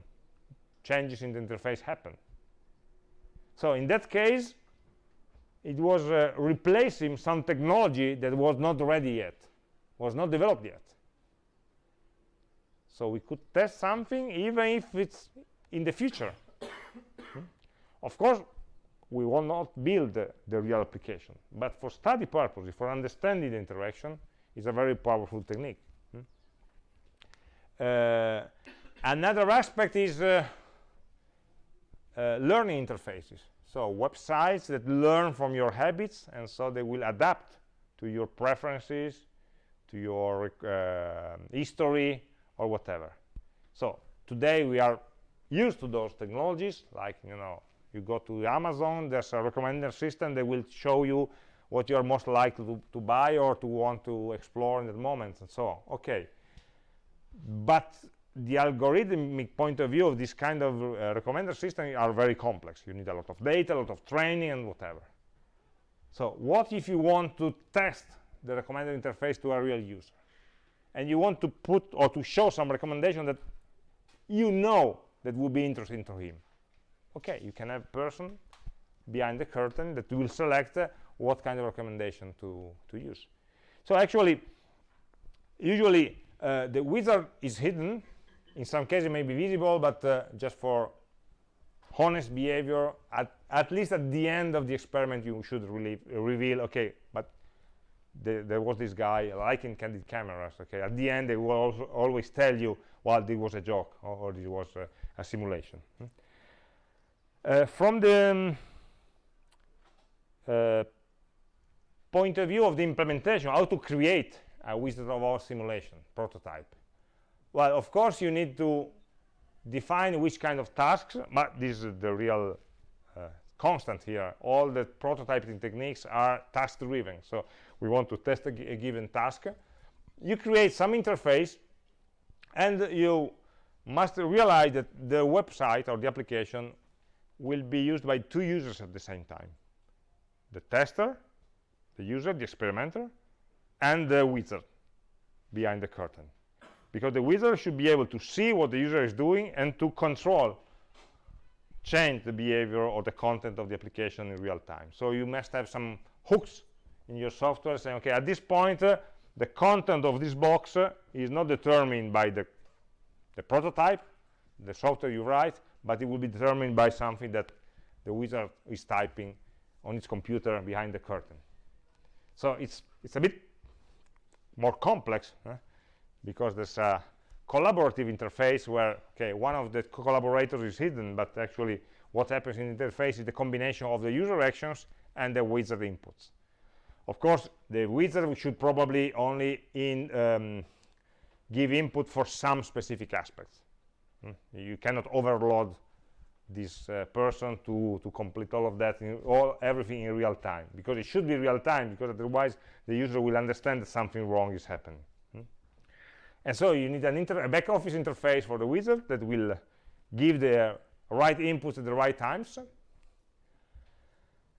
changes in the interface happen. So in that case, it was uh, replacing some technology that was not ready yet, was not developed yet. So we could test something even if it's in the future. Of course, we will not build the, real application. But for study purposes, for understanding the interaction, is a very powerful technique. Hmm? Uh, another aspect is uh, uh, learning interfaces. So websites that learn from your habits, and so they will adapt to your preferences, to your uh, history, or whatever. So today we are used to those technologies, like you know you go to amazon there's a recommender system that will show you what you're most likely to, to, buy or to want to explore in that moment and so on. Okay. But the algorithmic point of view of this kind of uh, recommender system are very complex. You need a lot of data a lot of training and whatever. So what if you want to test the recommender interface to a real user? And you want to put or to show some recommendation that you know that would be interesting to him okay you can have a person behind the curtain that will select uh, what kind of recommendation to to use. So actually usually uh, the wizard is hidden. In some cases it may be visible but uh, just for honest behavior at, at least at the end of the experiment you should really reveal okay but the, there was this guy liking candid cameras okay? At the end they will also always tell you well this was a joke or, or this was a, a simulation hmm? Uh, from the um, uh, point of view of the implementation, how to create a Wizard of Oz simulation prototype. Well, of course, you need to define which kind of tasks, but this is the real uh, constant here. All the prototyping techniques are task-driven. So we want to test a, a given task. You create some interface, and you must realize that the website or the application will be used by two users at the same time. The tester the user the experimenter and the wizard behind the curtain. Because the wizard should be able to see what the user is doing and to control change the behavior or the content of the application in real time. So you must have some hooks in your software saying okay at this point uh, the content of this box uh, is not determined by the the prototype the software you write but it will be determined by something that the wizard is typing on its computer behind the curtain so it's it's a bit more complex huh? because there's a collaborative interface where okay one of the collaborators is hidden but actually what happens in the interface is the combination of the user actions and the wizard inputs of course the wizard should probably only in um, give input for some specific aspects? You cannot overload this uh, person to to complete all of that in all everything in real time. Because it should be real time because otherwise the user will understand that something wrong is happening. Hmm? and so you need a back office interface for the wizard that will give the right inputs at the right times.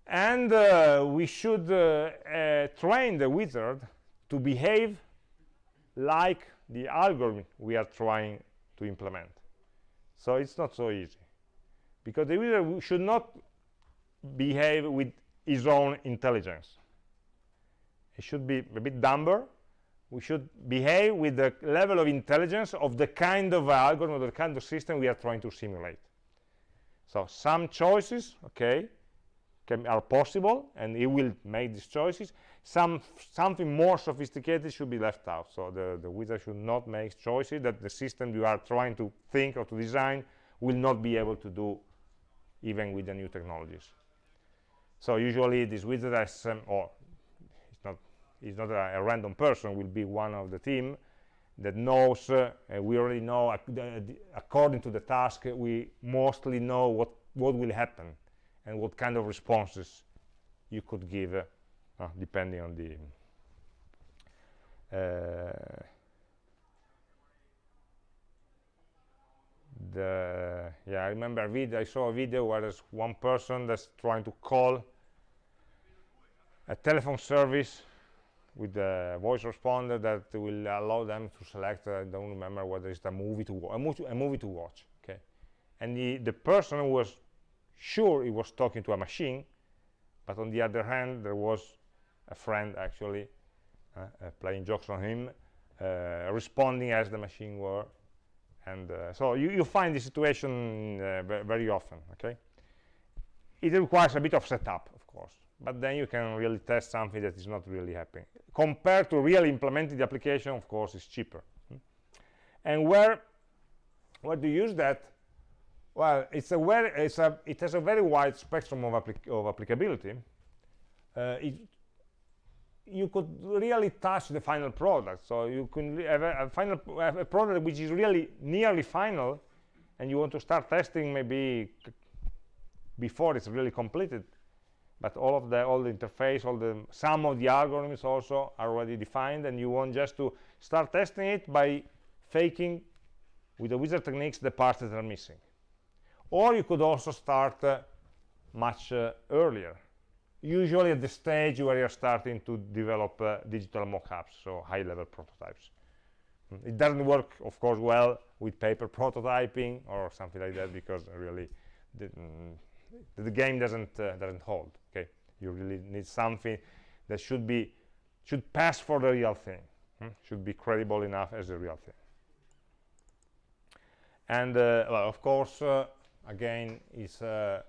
And uh, we should uh, uh, train the wizard to behave like the algorithm we are trying to implement so it's not so easy. Because the user should not behave with his own intelligence. It should be a bit dumber. We should behave with the level of intelligence of the kind of algorithm or the kind of system we are trying to simulate. So some choices okay can, are possible and he will make these choices. Some something more sophisticated should be left out. So the the wizard should not make choices that the system you are trying to think or to design will not be able to do even with the new technologies. So usually this wizard has um, or it's not it's not a, a, random person will be one of the team that knows uh, we already know uh, according to the task we mostly know what what will happen and what kind of responses you could give uh, uh, depending on the uh, the yeah I remember a video I saw a video where there's one person that's trying to call a telephone service with a voice responder that will allow them to select I don't remember whether it's a movie to a, a movie to watch okay? And the the person was sure he was talking to a machine but on the other hand there was a friend actually uh, uh, playing jokes on him uh, responding as the machine were. And uh, so you, you find this situation uh, very often okay? It requires a bit of setup of course but then you can really test something that is not really happening. Compared to really implementing the application of course it's cheaper. Hmm? and where where do you use that well it's a very it's a it has a very wide spectrum of, applic of applicability. Uh, it, you could really touch the final product. So you can have a, a final have a product which is really nearly final and you want to start testing maybe before it's really completed. But all of the all the interface all the some of the algorithms also are already defined and you want just to start testing it by faking with the wizard techniques the parts that are missing or you could also start uh, much uh, earlier usually at the stage where you're starting to develop uh, digital mock-ups, so high-level prototypes. Mm, it doesn't work, of course, well with paper prototyping or something like that because really the, mm, the game doesn't uh, doesn't hold. Okay, you really need something that should be should pass for the real thing, hmm? should be credible enough as a real thing. And uh, well, of course, uh, again, is uh,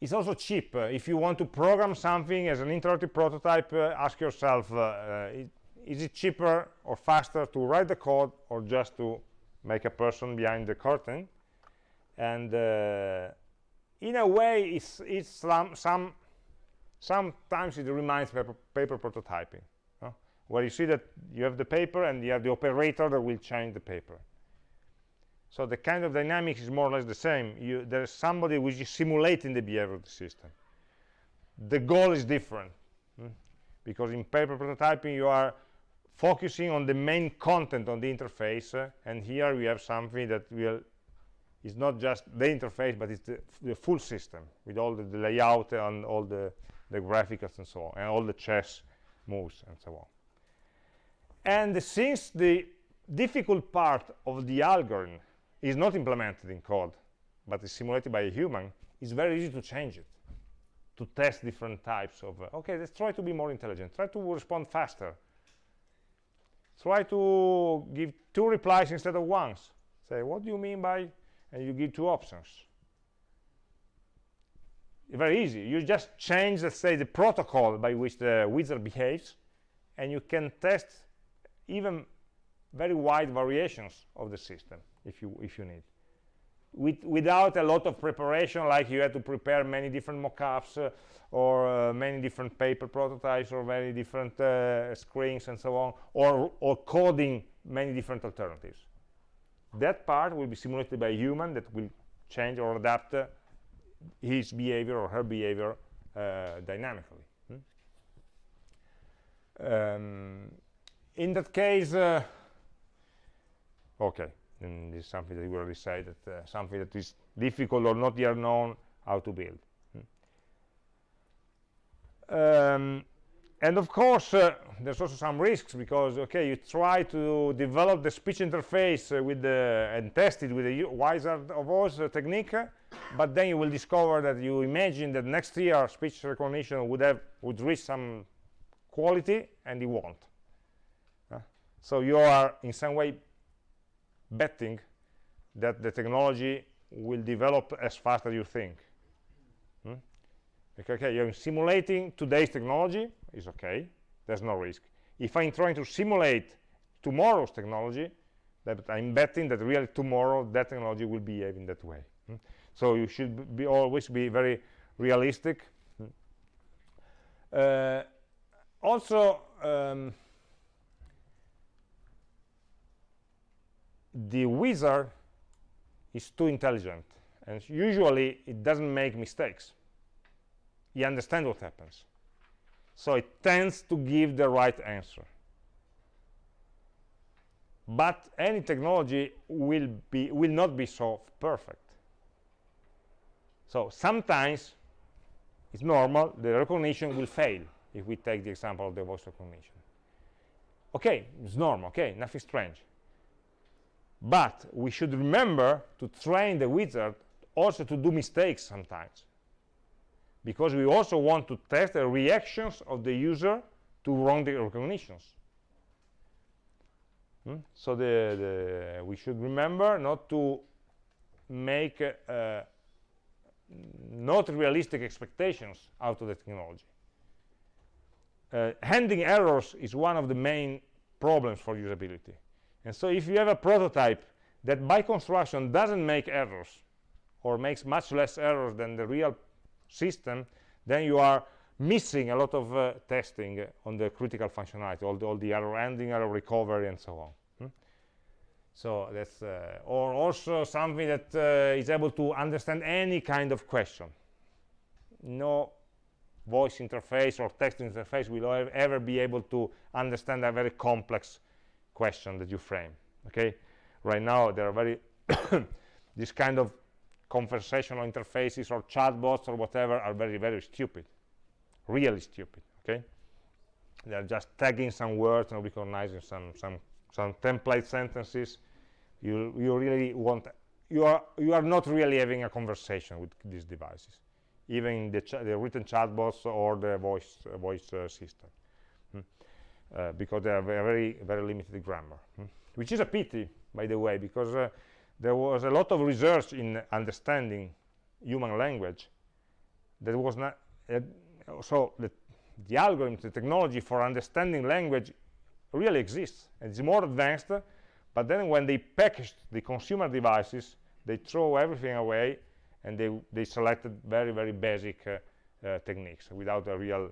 it's also cheap. Uh, if you want to program something as an interactive prototype, uh, ask yourself, uh, is it cheaper or faster to write the code or just to make a person behind the curtain? And in a way, it's, it's some, some, sometimes it reminds paper prototyping, where you see that you have the paper and you have the operator that will change the paper so the kind of dynamics is more or less the same. You, there's somebody which is simulating the behavior of the system. The goal is different hmm? because in paper prototyping you are focusing on the main content on the interface uh, and here we have something that will is not just the interface but it's the, the full system with all the, the, layout and all the the graphics and so on and all the chess moves and so on. And since the difficult part of the algorithm is not implemented in code, but is simulated by a human, it's very easy to change it, to test different types of, uh, okay, let's try to be more intelligent, try to respond faster, try to give two replies instead of once. Say, what do you mean by, and you give two options. Very easy. You just change, let's say, the protocol by which the wizard behaves, and you can test even very wide variations of the system if you if you need With, without a lot of preparation like you had to prepare many different mockups uh, or uh, many different paper prototypes or many different uh, screens and so on or or coding many different alternatives that part will be simulated by a human that will change or adapt uh, his behavior or her behavior uh, dynamically. Hmm? Um, in that case, uh, okay, and this is something that we already said that uh, something that is difficult or not yet known how to build. Um, and of course uh, there's also some risks because okay you try to develop the speech interface uh, with the and test it with the wizard of oz technique but then you will discover that you imagine that next year speech recognition would have would reach some quality and it won't so you are in some way betting that the technology will develop as fast as you think hmm? okay you're simulating today's technology is okay there's no risk if i'm trying to simulate tomorrow's technology that i'm betting that really tomorrow that technology will behave in that way hmm? so you should be always be very realistic hmm? uh, also um, the wizard is too intelligent and usually it doesn't make mistakes. He understands what happens. So it tends to give the right answer. But any technology will be will not be so perfect. So sometimes it's normal the recognition will fail if we take the example of the voice recognition. Okay it's normal okay nothing strange but we should remember to train the wizard also to do mistakes sometimes because we also want to test the reactions of the user to wrong recognitions. Hmm? So the, the, we should remember not to make uh, not realistic expectations out of the technology. Uh, handling errors is one of the main problems for usability. And so if you have a prototype that by construction doesn't make errors or makes much less errors than the real system, then you are missing a lot of uh, testing on the critical functionality, all the, all the error handling, error recovery, and so on. Hmm? So that's, uh, or also something that uh, is able to understand any kind of question. No voice interface or text interface will ever be able to understand a very complex question that you frame. Okay, right now there are very this kind of conversational interfaces or chatbots or whatever are very, very stupid, really stupid, okay? They're just tagging some words and recognizing some, some, some template sentences. You, you really want, you are, you are not really having a conversation with these devices, even the, the written chatbots or the voice, uh, voice uh, system? Uh, because they are very, very limited grammar, hmm? which is a pity, by the way, because uh, there was a lot of research in understanding human language that was not uh, so the, the algorithm the technology for understanding language really exists and it's more advanced but then when they packaged the consumer devices they throw everything away and they they selected very very basic techniques without a real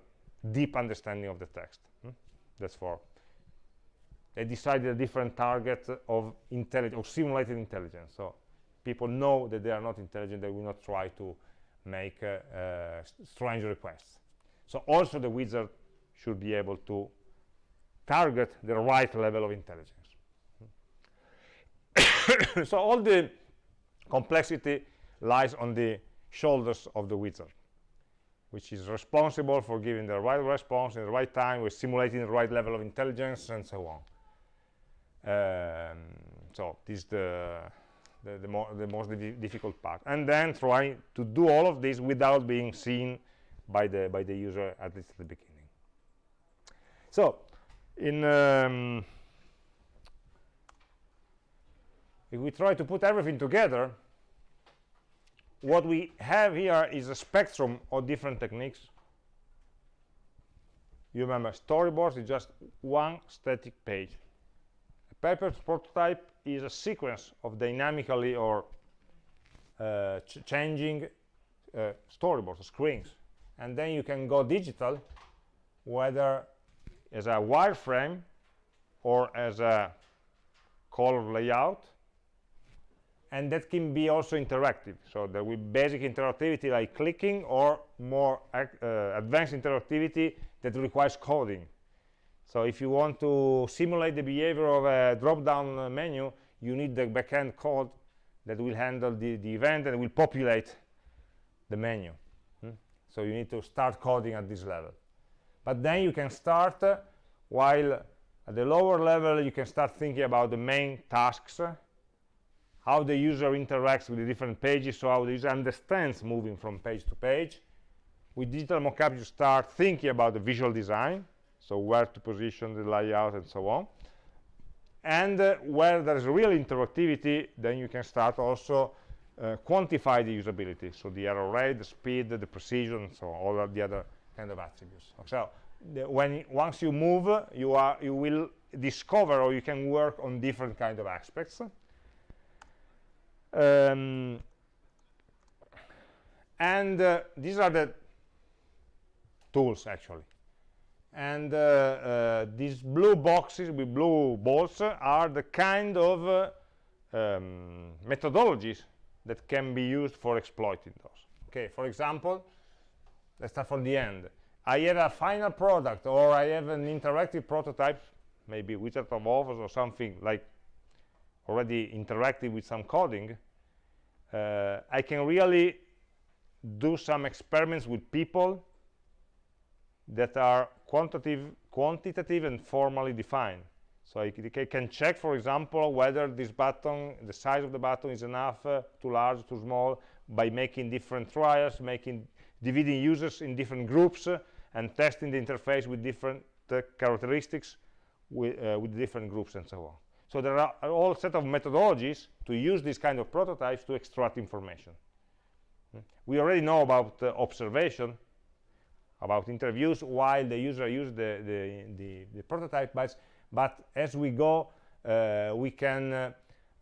deep understanding of the text? That's for they decided a different target of intelligence or simulated intelligence. So people know that they are not intelligent they will not try to make uh, uh, strange requests. So also the wizard should be able to target the right level of intelligence. So all the complexity lies on the shoulders of the wizard which is responsible for giving the right response in the right time with simulating the right level of intelligence and so on. Um, so this is the the, the, mo the most difficult part. And then trying to do all of this without being seen by the by the user at least at the beginning. So in um, if we try to put everything together what we have here is a spectrum of different techniques you remember storyboards is just one static page A paper prototype is a sequence of dynamically or uh, ch changing uh, storyboards, screens. And then you can go digital, whether as a wireframe or as a color layout. And that can be also interactive. So there will be basic interactivity like clicking or more uh, advanced interactivity that requires coding. So if you want to simulate the behavior of a drop-down menu you need the backend code that will handle the, the event and will populate the menu. Hmm? so you need to start coding at this level. But then you can start uh, while at the lower level you can start thinking about the main tasks how the user interacts with the different pages, so how the user understands moving from page to page. With digital mockup, you start thinking about the visual design, so where to position the layout and so on. And uh, where there is real interactivity, then you can start also uh, quantify the usability, so the error rate, the speed, the precision, so all of the other kind of attributes. So the, when once you move, you are you will discover or you can work on different kind of aspects um, and uh, these are the tools actually. And uh, uh, these blue boxes with blue balls are the kind of uh, um, methodologies that can be used for exploiting those. Okay for example let's start from the end. I have a final product or I have an interactive prototype maybe Wizard of Oz or something like already interactive with some coding uh, I can really do some experiments with people that are quantitative, quantitative and formally defined. So I, I, can check, for example, whether this button, the size of the button is enough, uh, too large, too small, by making different trials, making dividing users in different groups, uh, and testing the interface with different uh, characteristics uh, with different groups and so on. So there are a whole set of methodologies to use these kind of prototypes to extract information. Hmm. We already know about uh, observation, about interviews while the user uses the, the, the, the prototype, but, but as we go, uh, we can uh,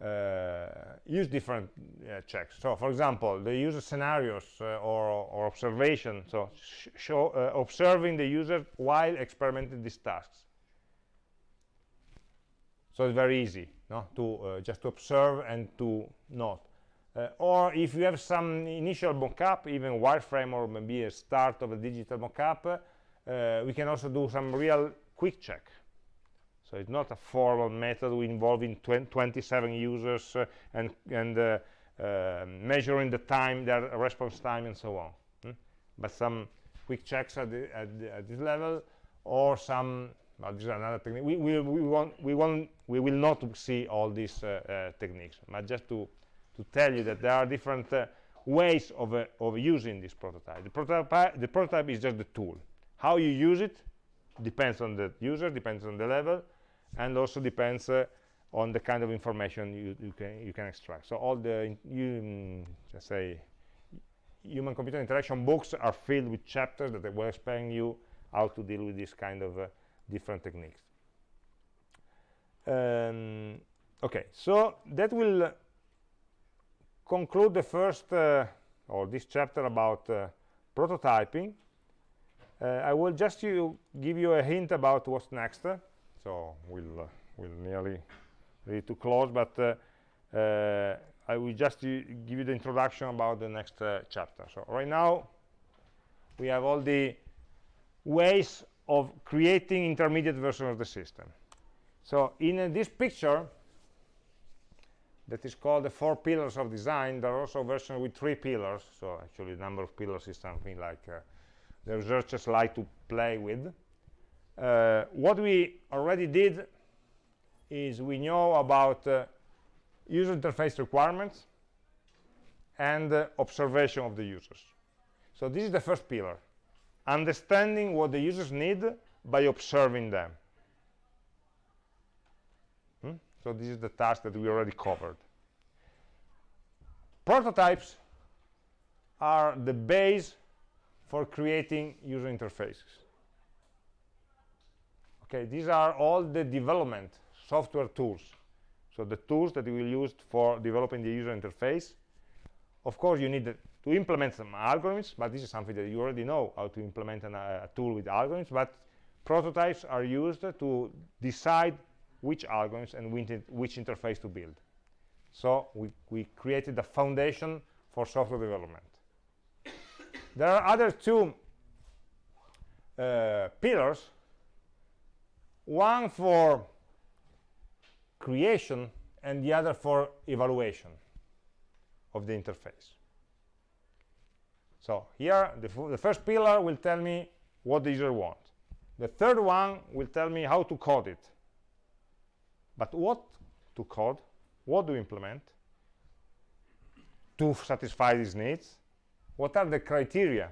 uh use different uh, checks. So, for example, the user scenarios uh, or, or observation, so show, observing the user while experimenting these tasks so it's very easy no? to uh, just to observe and to note uh, or if you have some initial mockup even wireframe or maybe a start of a digital mockup uh, we can also do some real quick check so it's not a formal method involving 27 users uh, and and uh, uh, measuring the time their response time and so on hmm? but some quick checks at, the, at, the, at this level or some this is another technique. We, we, we, want, we, want, we will not see all these uh, uh, techniques, but just to, to tell you that there are different uh, ways of, of using this prototype. The prototype. the prototype is just the tool. How you use it depends on the user, depends on the level, and also depends on the kind of information you, you, can, you can extract. So all the, you, mm, let's say, human-computer interaction books are filled with chapters that will explain you how to deal with this kind of uh, different techniques. Um, okay so that will conclude the first uh, or this chapter about uh, prototyping. Uh, I will just you, give you a hint about what's next so we'll uh, we'll nearly ready to close but uh, uh, I will just give you the introduction about the next chapter. So right now we have all the ways of creating intermediate version of the system. So in uh, this picture, that is called the four pillars of design, there are also versions with three pillars. So actually the number of pillars is something like uh, the researchers like to play with. Uh, what we already did is we know about uh, user interface requirements and uh, observation of the users. So this is the first pillar understanding what the users need by observing them. Hmm? So this is the task that we already covered. Prototypes are the base for creating user interfaces. Okay, these are all the development software tools. So the tools that we will use for developing the user interface. Of course, you need the to implement some algorithms, but this is something that you already know how to implement an, a tool with algorithms, but prototypes are used to decide which algorithms and which interface to build. So we, we created the foundation for software development. There are other two uh, pillars, one for creation and the other for evaluation of the interface. So here, the, the first pillar will tell me what the user wants. The third one will tell me how to code it. But what to code? What to implement to satisfy these needs? What are the criteria,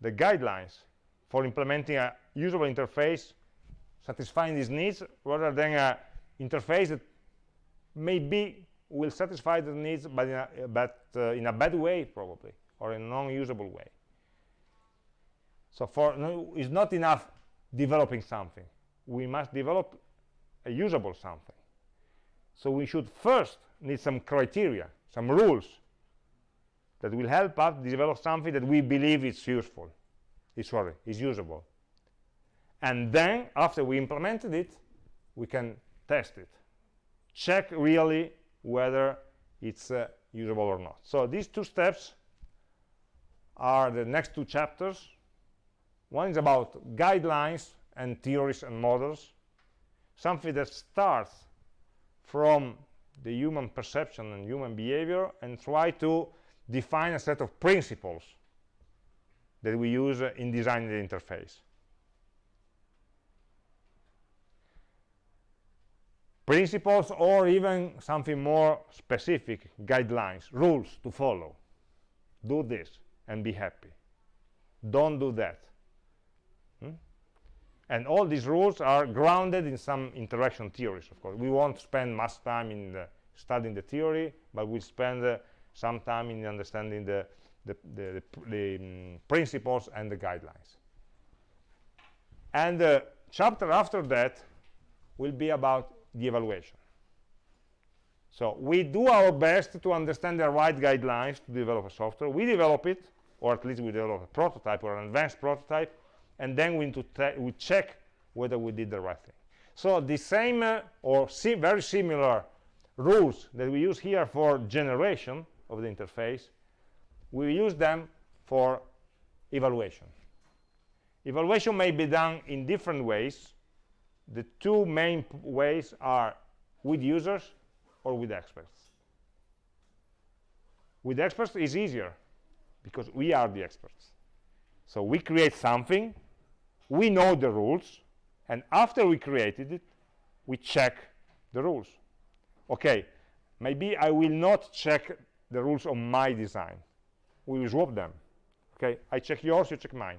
the guidelines for implementing a usable interface satisfying these needs rather than an interface that maybe will satisfy the needs but in a, but, uh, in a bad way probably or in a non-usable way. So for no, it's not enough developing something. We must develop a usable something. So we should first need some criteria some rules that will help us develop something that we believe is useful is sorry is usable. And then after we implemented it we can test it. Check really whether it's uh, usable or not. So these two steps are the next two chapters. One is about guidelines and theories and models something that starts from the human perception and human behavior and try to define a set of principles that we use uh, in designing the interface principles or even something more specific guidelines rules to follow. Do this and be happy. Don't do that. Hmm? and all these rules are grounded in some interaction theories of course. We won't spend much time in the studying the theory but we'll spend uh, some time in understanding the the, the, the, the um, principles and the guidelines. And the chapter after that will be about the evaluation. So we do our best to understand the right guidelines to develop a software. We develop it, or at least we develop a prototype or an advanced prototype, and then we, we check whether we did the right thing. So the same uh, or si very similar rules that we use here for generation of the interface, we use them for evaluation. Evaluation may be done in different ways the two main ways are with users or with experts. With experts is easier because we are the experts. So we create something we know the rules and after we created it we check the rules. Okay maybe i will not check the rules on my design. We will swap them. Okay i check yours you check mine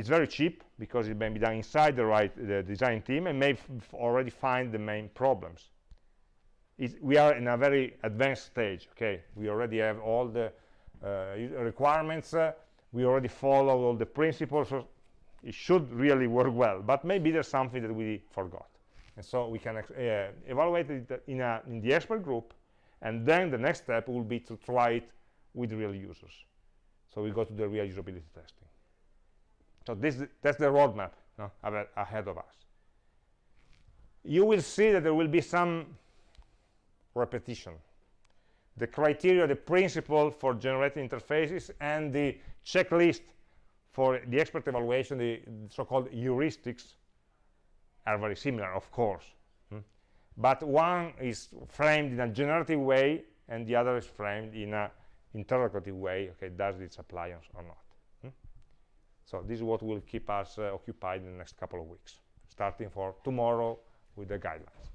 it's very cheap because it may be done inside the right the design team and may already find the main problems. It's, we are in a very advanced stage. Okay, we already have all the uh, requirements. Uh, we already follow all the principles. So it should really work well. But maybe there's something that we forgot, and so we can uh, evaluate it in, a, in the expert group, and then the next step will be to try it with real users. So we go to the real usability testing. So this, that's the roadmap no, ahead of us. You will see that there will be some repetition. The criteria, the principle for generating interfaces, and the checklist for the expert evaluation, the so-called heuristics, are very similar, of course. Hmm? But one is framed in a generative way, and the other is framed in an interrogative way. Okay, does this apply or not? So this is what will keep us uh, occupied in the next couple of weeks, starting for tomorrow with the guidelines.